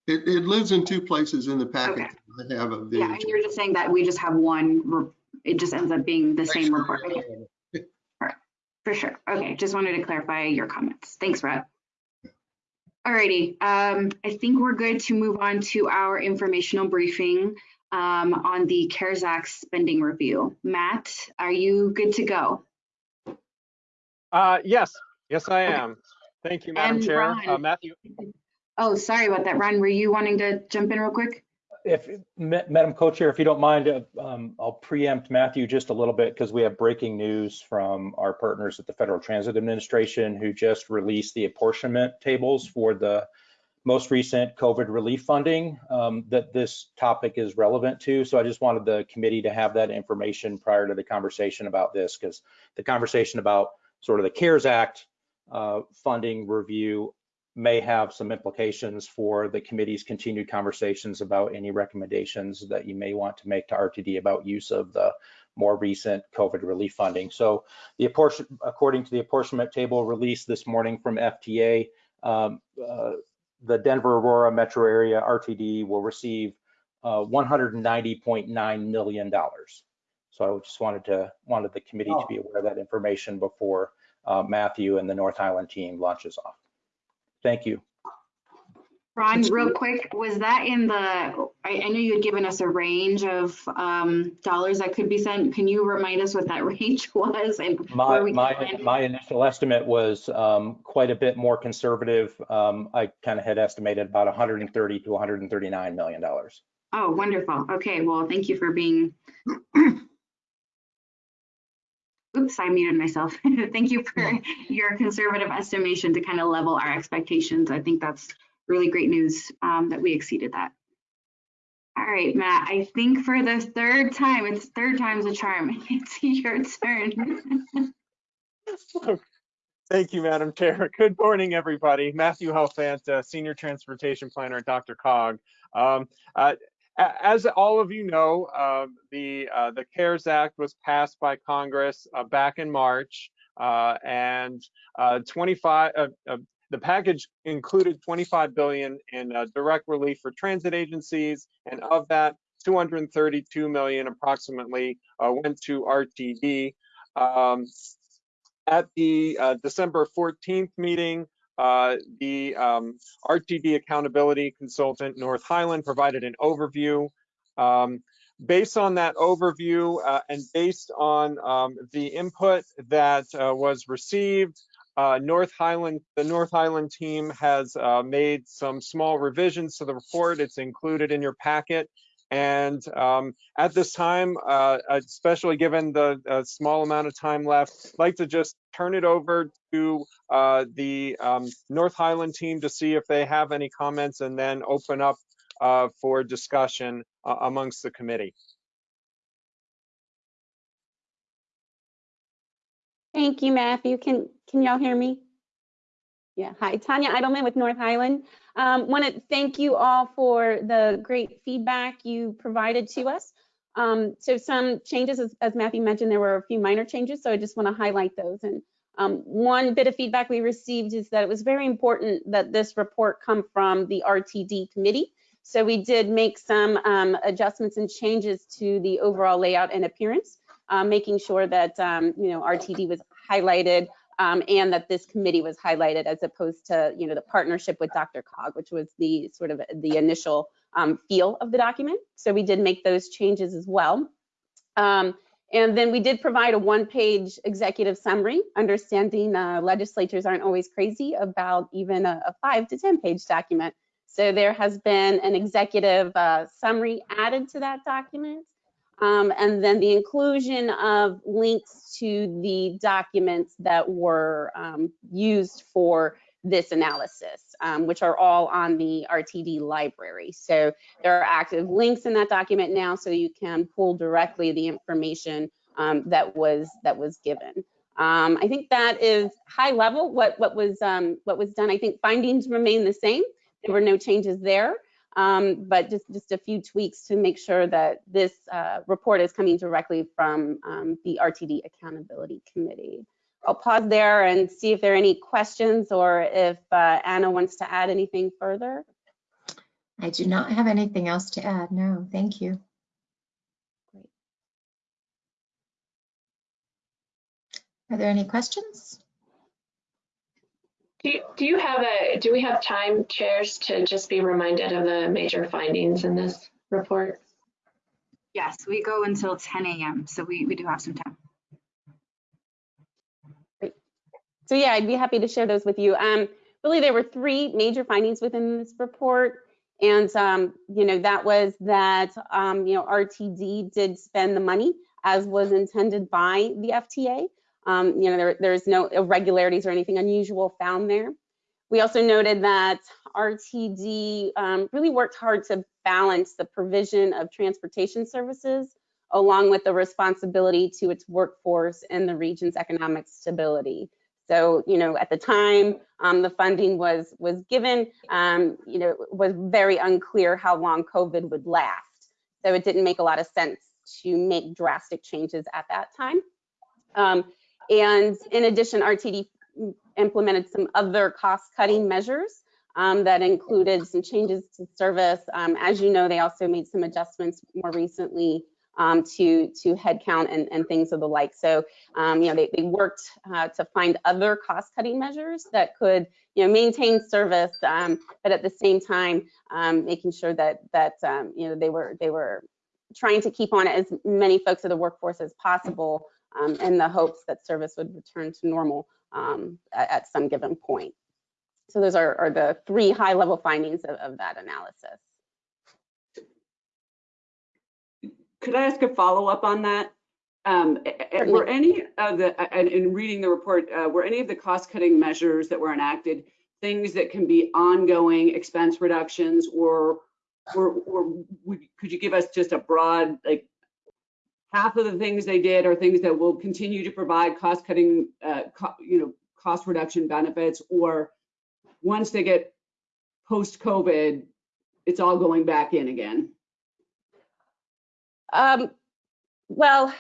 It, it lives in two places in the packet. Okay. I have a Yeah, video. and you're just saying that we just have one, it just ends up being the same report. Okay. For sure. Okay, just wanted to clarify your comments. Thanks, Brett. Alrighty, um, I think we're good to move on to our informational briefing um, on the CARES Act spending review. Matt, are you good to go? Uh, yes, yes, I Okay. am. Thank you, Madam And Chair. Uh, Ron. Matthew, Oh, sorry about that. Ron, were you wanting to jump in real quick? If, Madam Co-Chair, if you don't mind, uh, um, I'll preempt Matthew just a little bit because we have breaking news from our partners at the Federal Transit Administration who just released the apportionment tables for the most recent COVID relief funding um, that this topic is relevant to. So I just wanted the committee to have that information prior to the conversation about this because the conversation about sort of the CARES Act uh, funding review may have some implications for the committee's continued conversations about any recommendations that you may want to make to RTD about use of the more recent COVID relief funding. So the apportion, according to the apportionment table released this morning from FTA, um, uh, the Denver Aurora metro area RTD will receive uh, $190.9 million. So I just wanted to, wanted the committee to be aware of that information before uh, Matthew and the North Highland team launches off. Thank you. Ron, real quick, was that in the, I, I know you had given us a range of um, dollars that could be sent. Can you remind us what that range was and My, my, my initial estimate was um, quite a bit more conservative. Um, I kind of had estimated about 130 to 139 million dollars. Oh, wonderful. Okay, well, thank you for being. Oops, I muted myself. Thank you for your conservative estimation to kind of level our expectations. I think that's really great news um, that we exceeded that. All right, Matt, I think for the third time, it's third time's a charm. It's your turn. Thank you, Madam Chair. Good morning, everybody. Matthew Helfant, uh, Senior Transportation Planner at Dr. Cog. Um, uh, a- as all of you know, uh, the uh, the CARES Act was passed by Congress uh, back in March, uh, and uh, 25 uh, the package included 25 billion in direct relief for transit agencies, and of that, 232 million approximately went to RTD. Um, at the December 14th meeting, uh, the um, RTD accountability consultant, North Highland, provided an overview. Um, based on that overview uh, and based on um, the input that uh, was received, uh, North Highland, the North Highland team has uh, made some small revisions to the report. It's included in your packet. And um, at this time, uh, especially given the uh, small amount of time left, I'd like to just turn it over to uh, the um, North Highland team to see if they have any comments and then open up uh, for discussion uh, amongst the committee. Thank you, Matthew. Can, can y'all hear me? Yeah, hi, Tanya Eidelman with North Highland. Um, want to thank you all for the great feedback you provided to us. Um, so some changes, as, as, Matthew mentioned, there were a few minor changes, so I just want to highlight those. And um, one bit of feedback we received is that it was very important that this report come from the RTD committee. So we did make some um, adjustments and changes to the overall layout and appearance, uh, making sure that um, you know RTD was highlighted um, and that this committee was highlighted as opposed to, you know, the partnership with Dr. Cog, which was the sort of the initial um, feel of the document. So we did make those changes as well. Um, and then we did provide a one-page executive summary, understanding uh, legislatures aren't always crazy about even a, a five to 10 page document. So there has been an executive uh, summary added to that document. Um, and then the inclusion of links to the documents that were um, used for this analysis, um, which are all on the RTD library. So there are active links in that document now, so you can pull directly the information um, that was that was given. Um, I think that is high level what what was um, what was done. I think findings remain the same. There were no changes there um, but just, just a few tweaks to make sure that this uh, report is coming directly from um, the RTD Accountability Committee. I'll pause there and see if there are any questions or if uh, Anna wants to add anything further. I do not have anything else to add. No, thank you. Great. Are there any questions? Do you, do you have a, do we have time, chairs, to just be reminded of the major findings in this report? Yes, we go until 10 a.m., so we, we do have some time. Great. So yeah, I'd be happy to share those with you. Um, really, there were three major findings within this report. And, um, you know, that was that, um, you know, RTD did spend the money as was intended by the FTA. Um, you know, there, there's no irregularities or anything unusual found there. We also noted that RTD um, really worked hard to balance the provision of transportation services along with the responsibility to its workforce and the region's economic stability. So, you know, at the time um, the funding was was given, um, you know, it was very unclear how long COVID would last. So it didn't make a lot of sense to make drastic changes at that time. Um, and in addition, RTD implemented some other cost-cutting measures um, that included some changes to service. Um, as you know, they also made some adjustments more recently um, to to headcount and, and things of the like. So, um, you know, they, they worked uh, to find other cost-cutting measures that could, you know, maintain service, um, but at the same time, um, making sure that that you know they were they were trying to keep on as many folks of the workforce as possible um, in the hopes that service would return to normal um, at, at, some given point. So those are, are the three high level findings of, of, that analysis. Could I ask a follow up on that? Um, were any of the, in reading the report, uh, were any of the cost cutting measures that were enacted things that can be ongoing expense reductions or or, or would, could you give us just a broad like half of the things they did are things that will continue to provide cost cutting, uh, co you know, cost reduction benefits, or once they get post COVID, it's all going back in again? Um, well,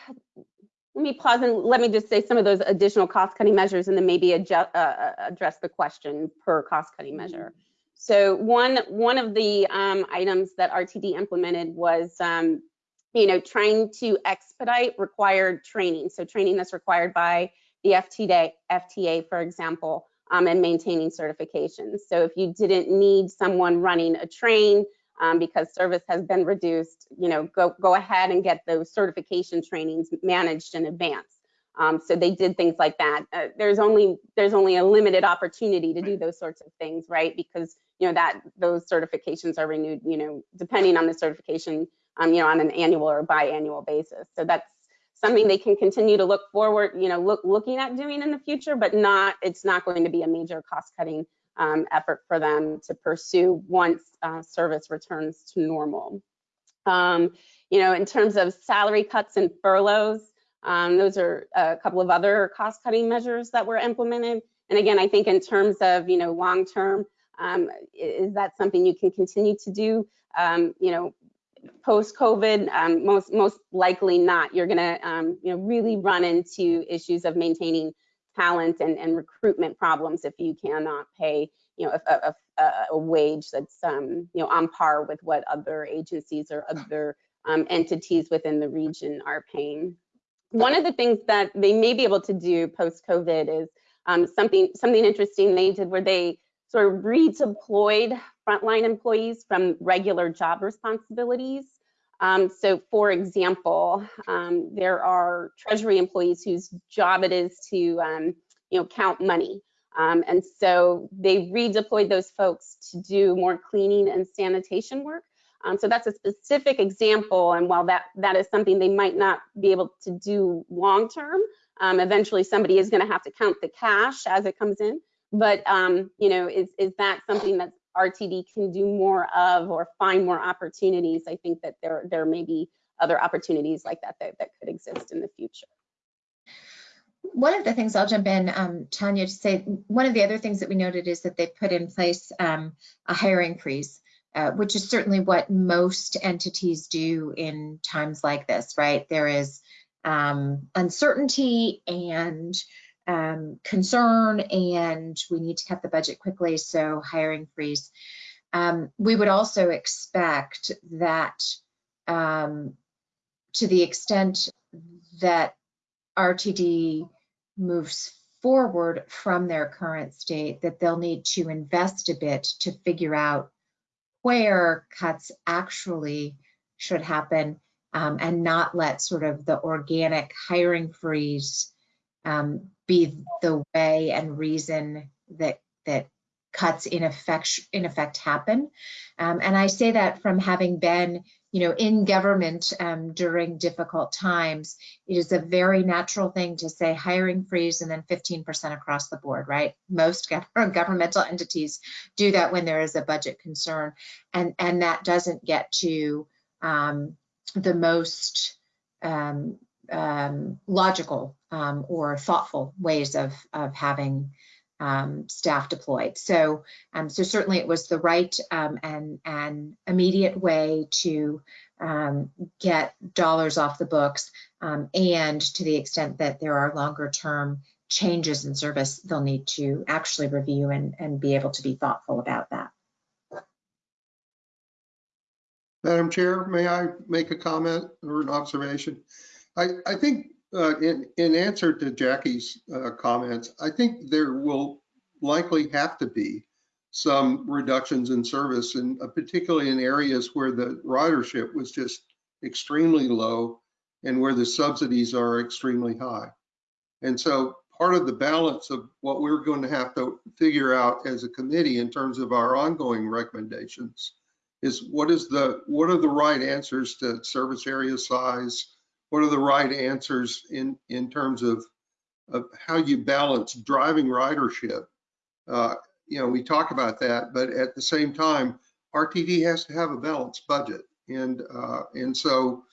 let me pause and let me just say some of those additional cost cutting measures and then maybe adjust, uh, uh, address the question per cost cutting measure. So one, one of the um, items that RTD implemented was um, you know, trying to expedite required training. So training that's required by the FTA, FTA for example, um, and maintaining certifications. So if you didn't need someone running a train um, because service has been reduced, you know, go, go ahead and get those certification trainings managed in advance. Um, so they did things like that. Uh, there's only there's only a limited opportunity to do those sorts of things, right? Because you know that those certifications are renewed, you know, depending on the certification, um, you know, on an annual or biannual basis. So that's something they can continue to look forward, you know, look looking at doing in the future, but not it's not going to be a major cost cutting um, effort for them to pursue once uh, service returns to normal. Um, you know, in terms of salary cuts and furloughs, um, those are a couple of other cost cutting measures that were implemented. And again, I think in terms of, you know, long term, um, is that something you can continue to do? Um, you know, post COVID, um, most most likely not. You're gonna, um, you know, really run into issues of maintaining talent and, and recruitment problems if you cannot pay, you know, a, a, a wage that's, um, you know, on par with what other agencies or other um, entities within the region are paying. One of the things that they may be able to do post COVID is um, something something interesting they did where they sort of redeployed frontline employees from regular job responsibilities. Um, so for example, um, there are treasury employees whose job it is to um, you know count money. Um, and so they redeployed those folks to do more cleaning and sanitation work. Um, so that's a specific example. And while that, that is something they might not be able to do long term, um, eventually somebody is going to have to count the cash as it comes in. But, um, you know, is, is that something that RTD can do more of or find more opportunities? I think that there, there may be other opportunities like that that, that could exist in the future. One of the things I'll jump in, um, Tanya, to say one of the other things that we noted is that they put in place um, a hiring freeze. Uh, which is certainly what most entities do in times like this, right? There is um, uncertainty and um, concern, and we need to cut the budget quickly, so hiring freeze. Um, we would also expect that um, to the extent that RTD moves forward from their current state, that they'll need to invest a bit to figure out where cuts actually should happen um, and not let sort of the organic hiring freeze um, be the way and reason that that cuts in effect in effect happen. Um, and I say that from having been you know, in government um, during difficult times, it is a very natural thing to say hiring freeze and then 15% across the board, right? Most governmental entities do that when there is a budget concern, and and that doesn't get to um, the most um, logical um, or thoughtful ways of of having um, staff deployed. So, um, so certainly it was the right um, and, and immediate way to um, get dollars off the books. And to the extent that there are longer term changes in service, they'll need to actually review and, and be able to be thoughtful about that. Madam Chair, may I make a comment or an observation? I, I think uh, in, in answer to Jackie's uh, comments, I think there will likely have to be some reductions in service, and uh, particularly in areas where the ridership was just extremely low and where the subsidies are extremely high. And so part of the balance of what we're going to have to figure out as a committee in terms of our ongoing recommendations is what is the what are the right answers to service area size, what are the right answers in, in terms of, of how you balance driving ridership? Uh, you know, we talk about that, but at the same time, RTD has to have a balanced budget. And, uh, and so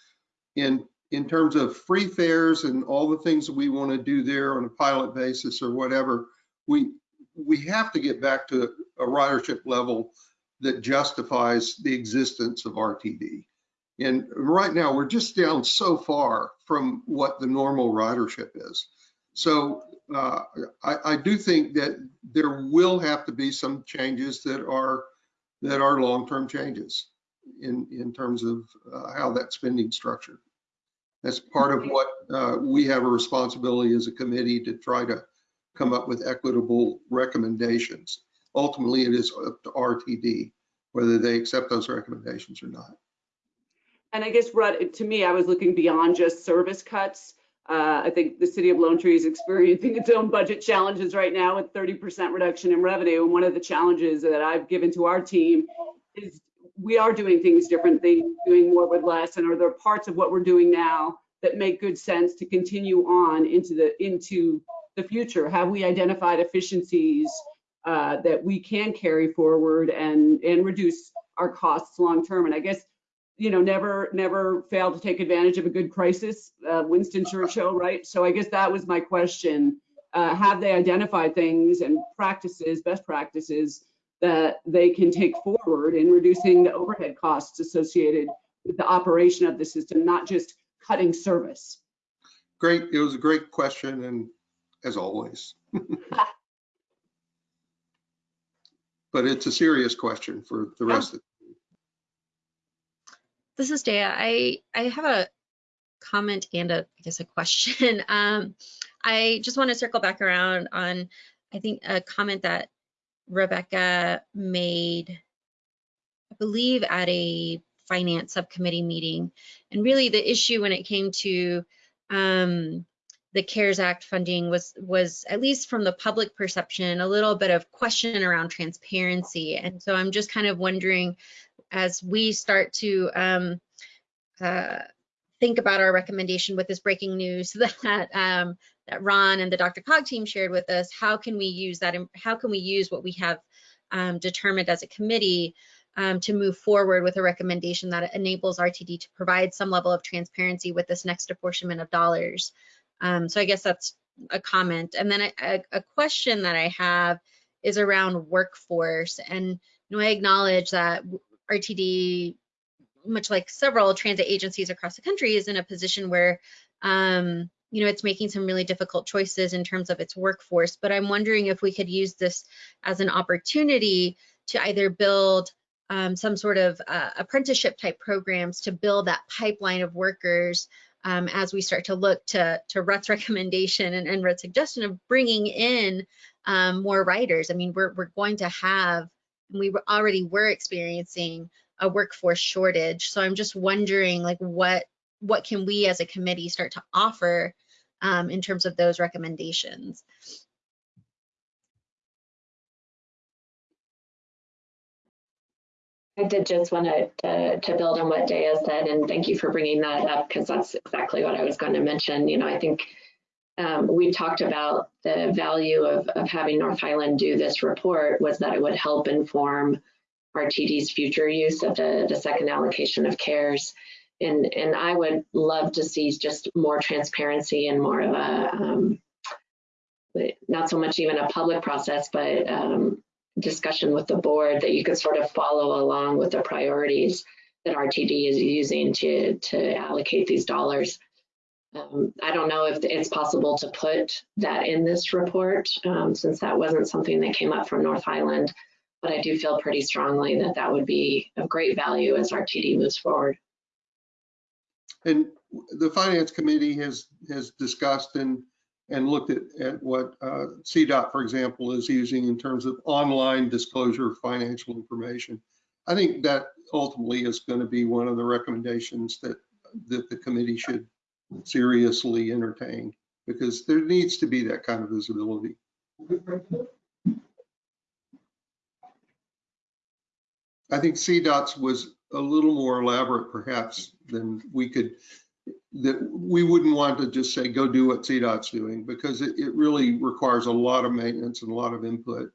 in, in terms of free fares and all the things that we want to do there on a pilot basis or whatever, we, we have to get back to a ridership level that justifies the existence of RTD. And right now, we're just down so far from what the normal ridership is. So uh, I, I, do think that there will have to be some changes that are that are long-term changes in in terms of uh, how that spending structured. That's part of what uh, we have a responsibility as a committee to try to come up with equitable recommendations. Ultimately, it is up to RTD whether they accept those recommendations or not. And I guess, Rutt, to me, I was looking beyond just service cuts. Uh, I think the city of Lone Tree is experiencing its own budget challenges right now with 30% reduction in revenue. And one of the challenges that I've given to our team is we are doing things differently, doing more with less, and are there parts of what we're doing now that make good sense to continue on into the into the future? Have we identified efficiencies uh, that we can carry forward and and reduce our costs long term? And I guess you know, never, never fail to take advantage of a good crisis. Uh, Winston Churchill, right? So I guess that was my question. Uh, have they identified things and practices, best practices that they can take forward in reducing the overhead costs associated with the operation of the system, not just cutting service? Great. It was a great question, and as always. but it's a serious question for the rest of This is Dea. I, I have a comment and a, I guess, a question. Um, I just want to circle back around on, I think, a comment that Rebecca made, I believe, at a finance subcommittee meeting. And really the issue when it came to um, the CARES Act funding was, was, at least from the public perception, a little bit of question around transparency. And so I'm just kind of wondering, as we start to um, uh, think about our recommendation with this breaking news that um, that Ron and the Dr. Cog team shared with us, how can we use that? How can we use what we have um, determined as a committee um, to move forward with a recommendation that enables RTD to provide some level of transparency with this next apportionment of dollars? Um, so I guess that's a comment. And then a, a question that I have is around workforce. And you know, I acknowledge that RTD, much like several transit agencies across the country, is in a position where um, you know, it's making some really difficult choices in terms of its workforce. But I'm wondering if we could use this as an opportunity to either build um, some sort of uh, apprenticeship type programs to build that pipeline of workers um, as we start to look to, to Rutt's recommendation and, and Rutt's suggestion of bringing in um, more riders. I mean, we're, we're going to have, we already were experiencing a workforce shortage. So I'm just wondering like what what can we as a committee start to offer um, in terms of those recommendations? I did just want to, to, to build on what Dea said, and thank you for bringing that up because that's exactly what I was going to mention. You know, I think um, we talked about the value of, of having North Highland do this report was that it would help inform RTD's future use of the, the second allocation of CARES and and I would love to see just more transparency and more of a um, not so much even a public process, but um, discussion with the board that you could sort of follow along with the priorities that RTD is using to to allocate these dollars. Um, I don't know if it's possible to put that in this report um, since that wasn't something that came up from North Highland, but I do feel pretty strongly that that would be of great value as RTD moves forward. And the finance committee has has discussed and and looked at, at what uh, CDOT, for example, is using in terms of online disclosure of financial information. I think that ultimately is going to be one of the recommendations that that the committee should seriously entertain because there needs to be that kind of visibility. I think CDOT's was a little more elaborate perhaps than we could, that we wouldn't want to just say, go do what CDOT's doing because it, it really requires a lot of maintenance and a lot of input.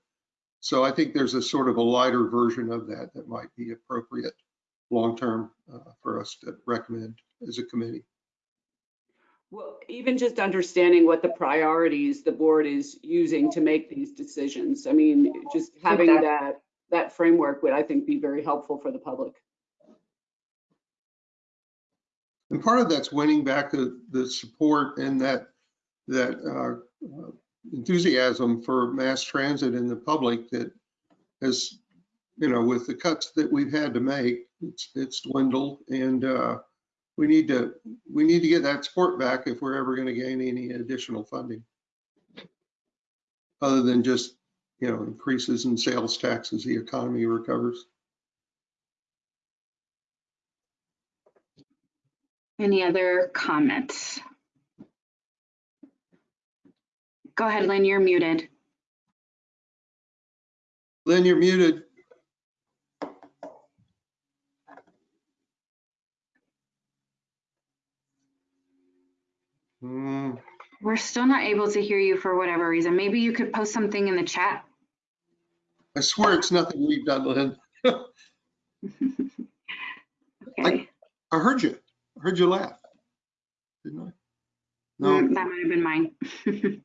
So I think there's a sort of a lighter version of that that might be appropriate long-term uh, for us to recommend as a committee. Well, even just understanding what the priorities the board is using to make these decisions. I mean, just having exactly. that that framework would, I think, be very helpful for the public. And part of that's winning back the, the support and that that uh, enthusiasm for mass transit in the public that has, you know, with the cuts that we've had to make, it's it's dwindled, and uh, we need to we need to get that support back if we're ever going to gain any additional funding. other than just, you know, increases in sales tax as the economy recovers. Any other comments? Go ahead, Lynn, you're muted. Lynn, you're muted. Hmm, We're still not able to hear you for whatever reason. Maybe you could post something in the chat. I swear it's nothing we've done, Lynn. Okay, I heard you. I heard you laugh. Didn't I? No, Mm, that might have been mine.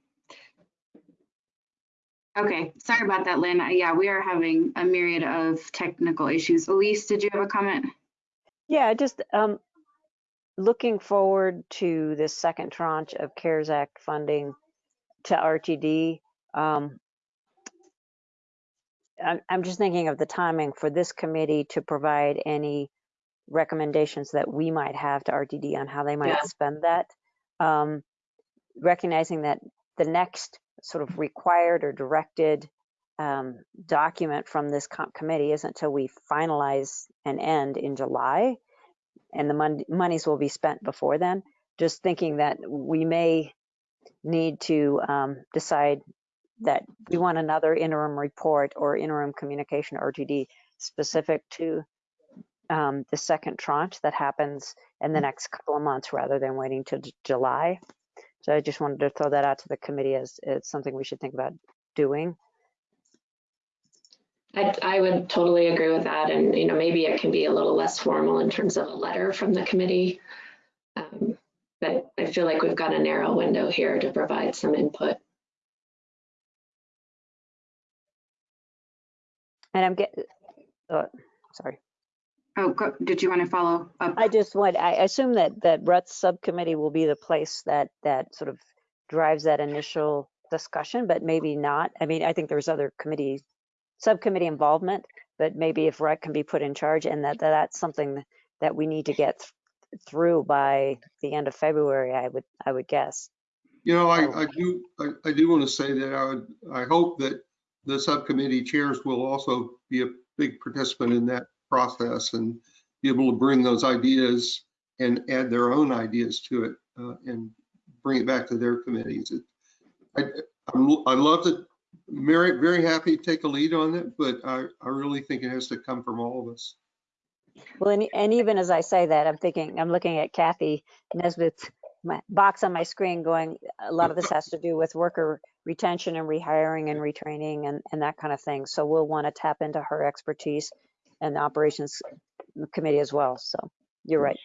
Okay, sorry about that, Lynn. Uh, Yeah, we are having a myriad of technical issues. Elise, did you have a comment? Yeah, just um, looking forward to this second tranche of CARES Act funding to RTD. Um, I'm, I'm just thinking of the timing for this committee to provide any recommendations that we might have to RTD on how they might Yeah. spend that. Um, recognizing that the next sort of required or directed um, document from this comp committee isn't until we finalize and end in July, and the mon- monies will be spent before then. Just thinking that we may need to um, decide that we want another interim report or interim communication RTD specific to um, the second tranche that happens in the next couple of months rather than waiting to July. So I just wanted to throw that out to the committee as it's something we should think about doing. I, I would totally agree with that. And, you know, maybe it can be a little less formal in terms of a letter from the committee. Um, But I feel like we've got a narrow window here to provide some input. And I'm getting, uh, sorry. Oh, go, did you want to follow up? I just want, I assume that, that Brett's subcommittee will be the place that, that sort of drives that initial discussion, but maybe not. I mean, I think there's other committee, subcommittee involvement, but maybe if Brett can be put in charge and that, that that's something that we need to get th- through by the end of February, I would, I would guess. you know, I, I do, I, I do want to say that I would, I hope that the subcommittee chairs will also be a big participant in that process and be able to bring those ideas and add their own ideas to it uh, and bring it back to their committees. It- I, I'm, I love that Merrick, very happy to take a lead on it, but I, I really think it has to come from all of us. Well, and, and even as I say that, I'm thinking, I'm looking at Kathy Nesbitt's my box on my screen going, a lot of this has to do with worker retention and rehiring and retraining and, and that kind of thing. So we'll want to tap into her expertise and the operations committee as well. So you're right.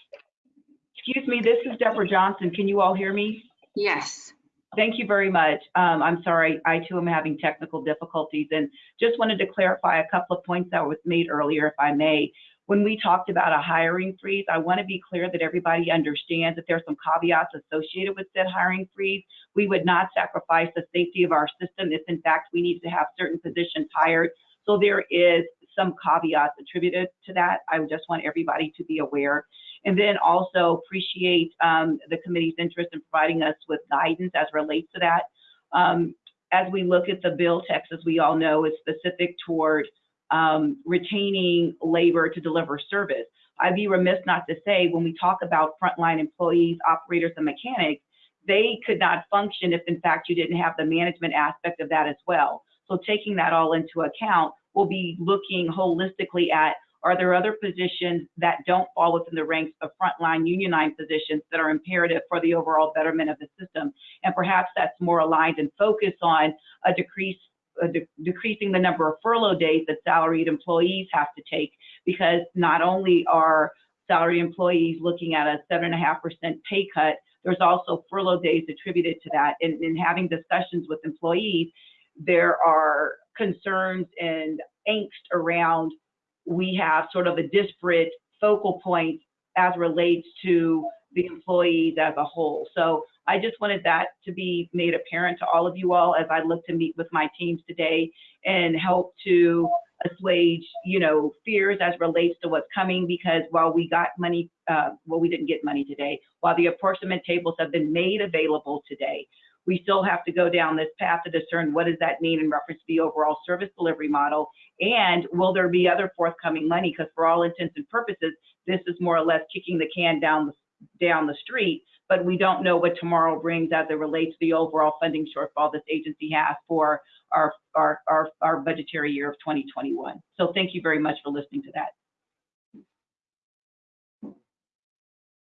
Excuse me, this is Deborah Johnson. Can you all hear me? Yes. Thank you very much. Um, I'm sorry, I too am having technical difficulties and just wanted to clarify a couple of points that was made earlier, if I may. When we talked about a hiring freeze, I want to be clear that everybody understands that there's some caveats associated with said hiring freeze. We would not sacrifice the safety of our system if in fact we need to have certain positions hired. So there is some caveats attributed to that. I just want everybody to be aware. And then also appreciate um, the committee's interest in providing us with guidance as relates to that. Um, as we look at the bill text, as we all know, is specific toward um, retaining labor to deliver service. I'd be remiss not to say when we talk about frontline employees, operators, and mechanics, they could not function if in fact you didn't have the management aspect of that as well. So taking that all into account, we'll be looking holistically at are there other positions that don't fall within the ranks of frontline unionized positions that are imperative for the overall betterment of the system? And perhaps that's more aligned and focused on a decrease, de- decreasing the number of furlough days that salaried employees have to take, because not only are salaried employees looking at a seven and a half percent pay cut, there's also furlough days attributed to that. And in having discussions with employees, there are concerns and angst around we have sort of a disparate focal point as relates to the employees as a whole. So I just wanted that to be made apparent to all of you all as I look to meet with my teams today and help to assuage, you know, fears as relates to what's coming because while we got money, uh, well, we didn't get money today, while the apportionment tables have been made available today, we still have to go down this path to discern what does that mean in reference to the overall service delivery model, and will there be other forthcoming money? Because for all intents and purposes, this is more or less kicking the can down the, down the street, but we don't know what tomorrow brings as it relates to the overall funding shortfall this agency has for our, our, our, our budgetary year of 2021. So thank you very much for listening to that.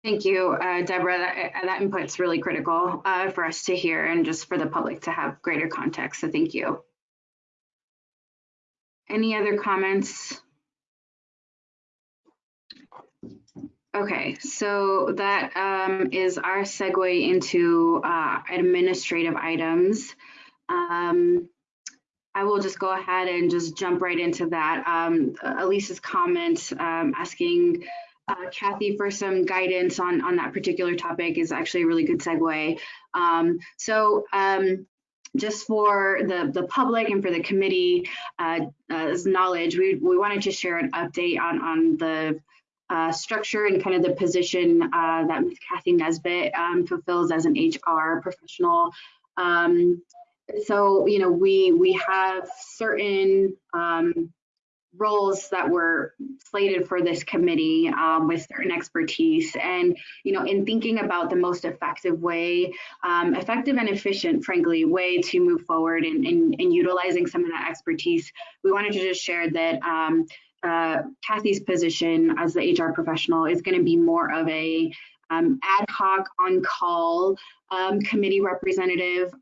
Thank you, uh, Deborah. That, uh, that input's really critical uh, for us to hear and just for the public to have greater context. So thank you. Any other comments? Okay, so that um, is our segue into uh, administrative items. Um, I will just go ahead and just jump right into that. Um, Elise's comment um, asking uh, Kathy for some guidance on, on that particular topic is actually a really good segue. Um, so um, just for the, the public and for the committee uh, as knowledge, we, we wanted to share an update on, on the uh, structure and kind of the position uh, that Ms. Kathy Nesbitt um, fulfills as an HR professional. Um, so, you know, we we have certain um, roles that were slated for this committee um, with certain expertise. And, you know, in thinking about the most effective way, um, effective and efficient, frankly, way to move forward and in, in, in, utilizing some of that expertise, we wanted to just share that um, uh, Kathy's position as the HR professional is going to be more of a um, ad hoc on call um, committee representative.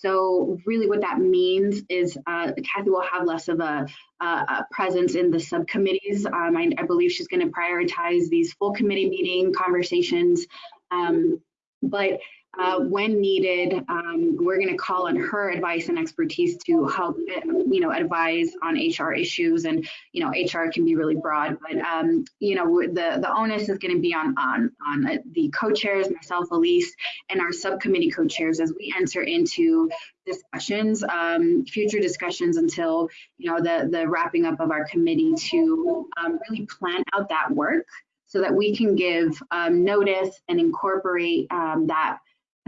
So really what that means is uh, Kathy will have less of a, a presence in the subcommittees. Um, I, I, believe she's going to prioritize these full committee meeting conversations. Um, but uh, when needed, um, we're going to call on her advice and expertise to help, you know, advise on HR issues. And you know, HR can be really broad, but um, you know, the the onus is going to be on on on the co-chairs, myself, Elise, and our subcommittee co-chairs as we enter into discussions, um, future discussions until you know the the wrapping up of our committee to um, really plan out that work so that we can give um, notice and incorporate um, that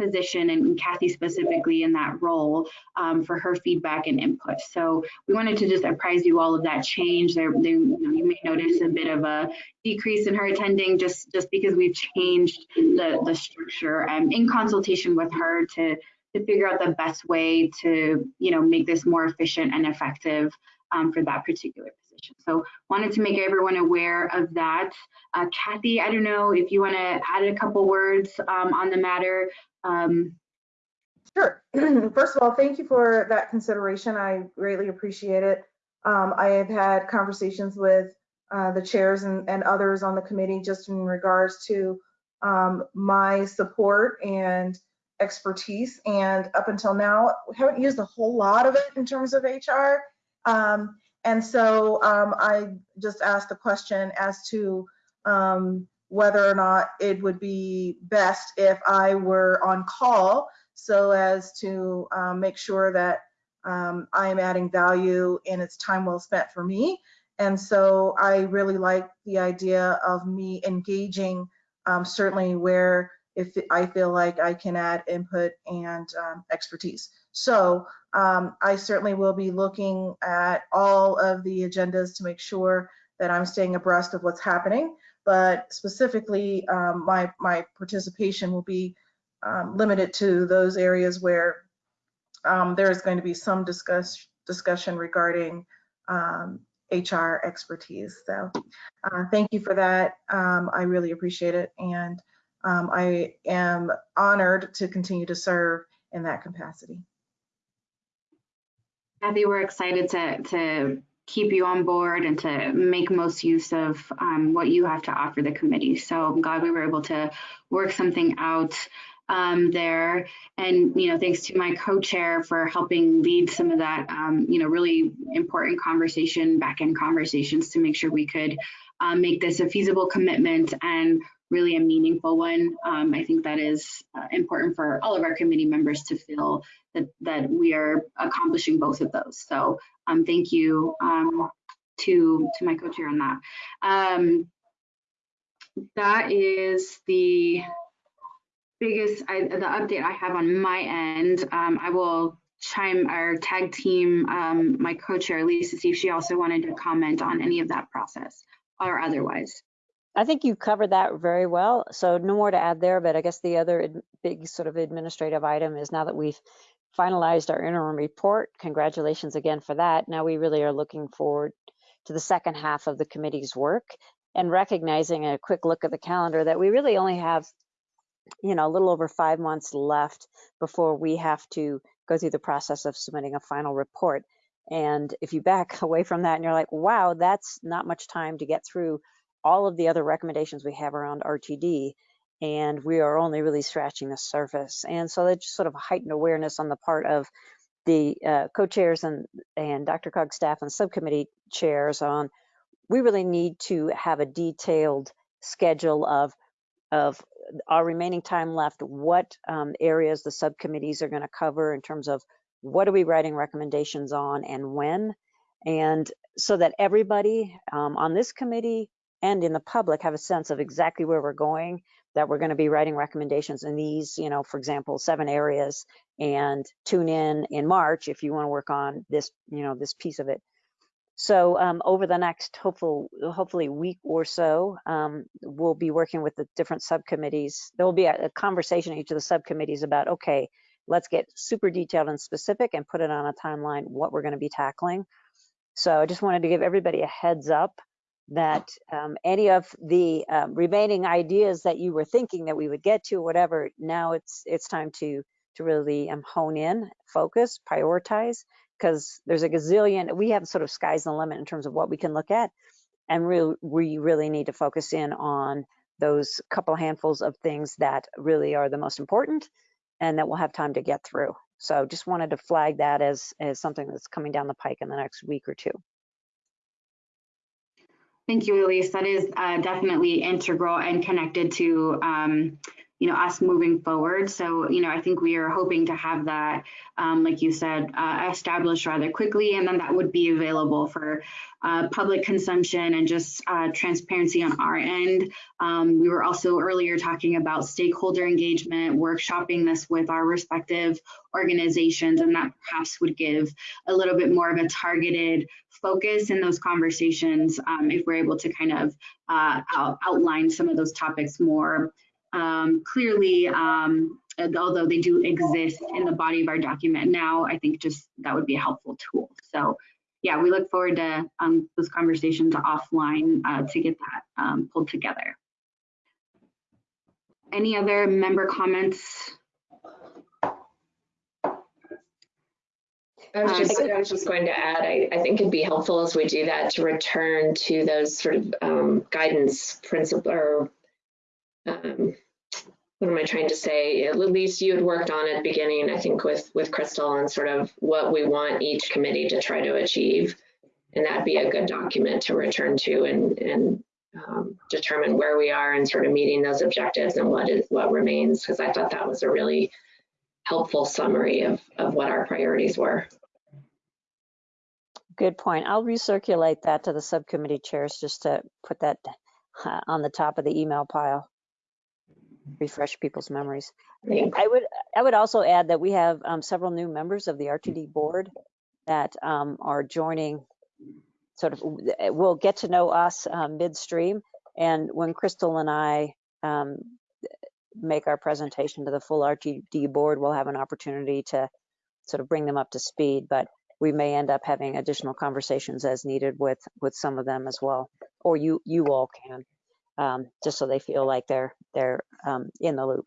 position and Kathy specifically in that role um, for her feedback and input. So we wanted to just apprise you all of that change. There, you, know, you, may notice a bit of a decrease in her attending just, just because we've changed the, the structure um, in consultation with her to, to figure out the best way to, you know, make this more efficient and effective um, for that particular position. So wanted to make everyone aware of that. Uh, Kathy, I don't know if you want to add a couple words um, on the matter. Um, sure. First of all, thank you for that consideration. I greatly appreciate it. Um, I have had conversations with uh, the chairs and, and, others on the committee just in regards to um, my support and expertise. And up until now, we haven't used a whole lot of it in terms of HR. Um, and so um, I just asked the question as to um, whether or not it would be best if I were on call so as to um, make sure that um, I am adding value and it's time well spent for me. And so I really like the idea of me engaging um, certainly where if I feel like I can add input and um, expertise. So um, I certainly will be looking at all of the agendas to make sure that I'm staying abreast of what's happening but specifically um, my, my participation will be um, limited to those areas where um, there is going to be some discuss, discussion regarding HR um, expertise. So uh, thank you for that. Um, I really appreciate it. And I am honored to continue to serve in that capacity. Kathy, we're excited to, to keep you on board and to make most use of um, what you have to offer the committee. So I'm glad we were able to work something out um, there. And, you know, thanks to my co-chair for helping lead some of that, um, you know, really important conversation, back-end conversations to make sure we could um, make this a feasible commitment and really a meaningful one. Um, I think that is uh, important for all of our committee members to feel that, that we are accomplishing both of those. So um, thank you um, to, to my co-chair on that. Um, that is the biggest, I, the update I have on my end, um, I will chime our tag team, um, my co-chair Lisa, see if she also wanted to comment on any of that process or otherwise. I think you covered that very well. So no more to add there, but I guess the other big sort of administrative item is now that we've finalized our interim report, congratulations again for that. Now we really are looking forward to the second half of the committee's work and recognizing a quick look at the calendar that we really only have, you know, a little over five months left before we have to go through the process of submitting a final report. And if you back away from that and you're like, wow, that's not much time to get through all of the other recommendations we have around RTD, and we are only really scratching the surface. And so that's just sort of heightened awareness on the part of the uh, co-chairs and, and Dr. Cog staff and subcommittee chairs on, we really need to have a detailed schedule of, of our remaining time left, what um, areas the subcommittees are going to cover in terms of what are we writing recommendations on and when, and so that everybody um, on this committee and in the public have a sense of exactly where we're going, that we're going to be writing recommendations in these, you know, for example, seven areas and tune in in March if you want to work on this, you know, this piece of it. So um, over the next hopeful, hopefully week or so, um, we'll be working with the different subcommittees. There will be a, a conversation in each of the subcommittees about, okay, let's get super detailed and specific and put it on a timeline, what we're going to be tackling. So I just wanted to give everybody a heads up that um, any of the um, remaining ideas that you were thinking that we would get to, whatever, now it's it's time to to really um, hone in, focus, prioritize, because there's a gazillion. We have sort of sky's the limit in terms of what we can look at, and we we really need to focus in on those couple handfuls of things that really are the most important, and that we'll have time to get through. So just wanted to flag that as as something that's coming down the pike in the next week or two. Thank you, Elise. That is uh, definitely integral and connected to, um, you know, us moving forward. So, you know, I think we are hoping to have that, um, like you said, uh, established rather quickly, and then that would be available for uh, public consumption and just uh, transparency on our end. Um, we were also earlier talking about stakeholder engagement, workshopping this with our respective organizations, and that perhaps would give a little bit more of a targeted focus in those conversations um, if we're able to kind of uh, out, outline some of those topics more um, clearly, um, although they do exist in the body of our document now, I think just that would be a helpful tool. So yeah, we look forward to um, those conversations offline uh, to get that um, pulled together. Any other member comments? I was just, I was just going to add, I, I think it'd be helpful as we do that to return to those sort of um, guidance principle or um, what am I trying to say? At least you had worked on it beginning, I think, with with Crystal and sort of what we want each committee to try to achieve, and that'd be a good document to return to and and um, determine where we are and sort of meeting those objectives and what is what remains. Because I thought that was a really helpful summary of of what our priorities were. Good point. I'll recirculate that to the subcommittee chairs just to put that uh, on the top of the email pile refresh people's memories. I would I would also add that we have um, several new members of the RTD board that um, are joining. Sort of will get to know us um, midstream, and when Crystal and I um, make our presentation to the full RTD board, we'll have an opportunity to sort of bring them up to speed. But we may end up having additional conversations as needed with with some of them as well, or you you all can um, just so they feel like they're they're um, in the loop.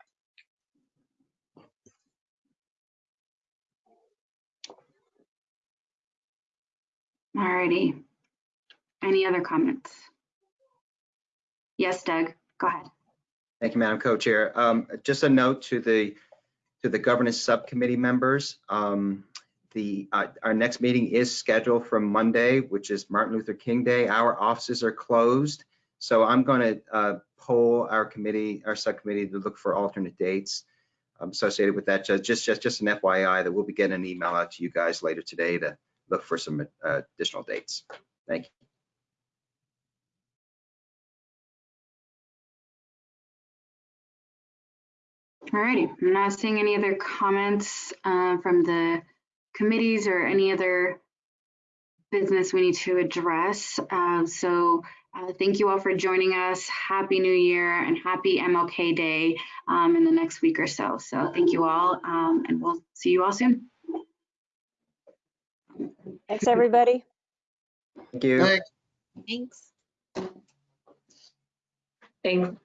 Alrighty. Any other comments? Yes, Doug, go ahead. Thank you, Madam Co-Chair. Um, just a note to the to the governance subcommittee members. Um, the uh, our next meeting is scheduled for Monday, which is Martin Luther King Day. Our offices are closed. So I'm going to uh, poll our committee, our subcommittee to look for alternate dates um, associated with that. Just, just, just an FYI that we'll be getting an email out to you guys later today to look for some uh, additional dates. Thank you. Alrighty, I'm not seeing any other comments uh, from the committees or any other business we need to address. Uh, So uh, thank you all for joining us. Happy New Year and happy MLK Day um, in the next week or so. So thank you all um, and we'll see you all soon. Thanks, everybody. Thank you. Thanks. Thanks. Thanks.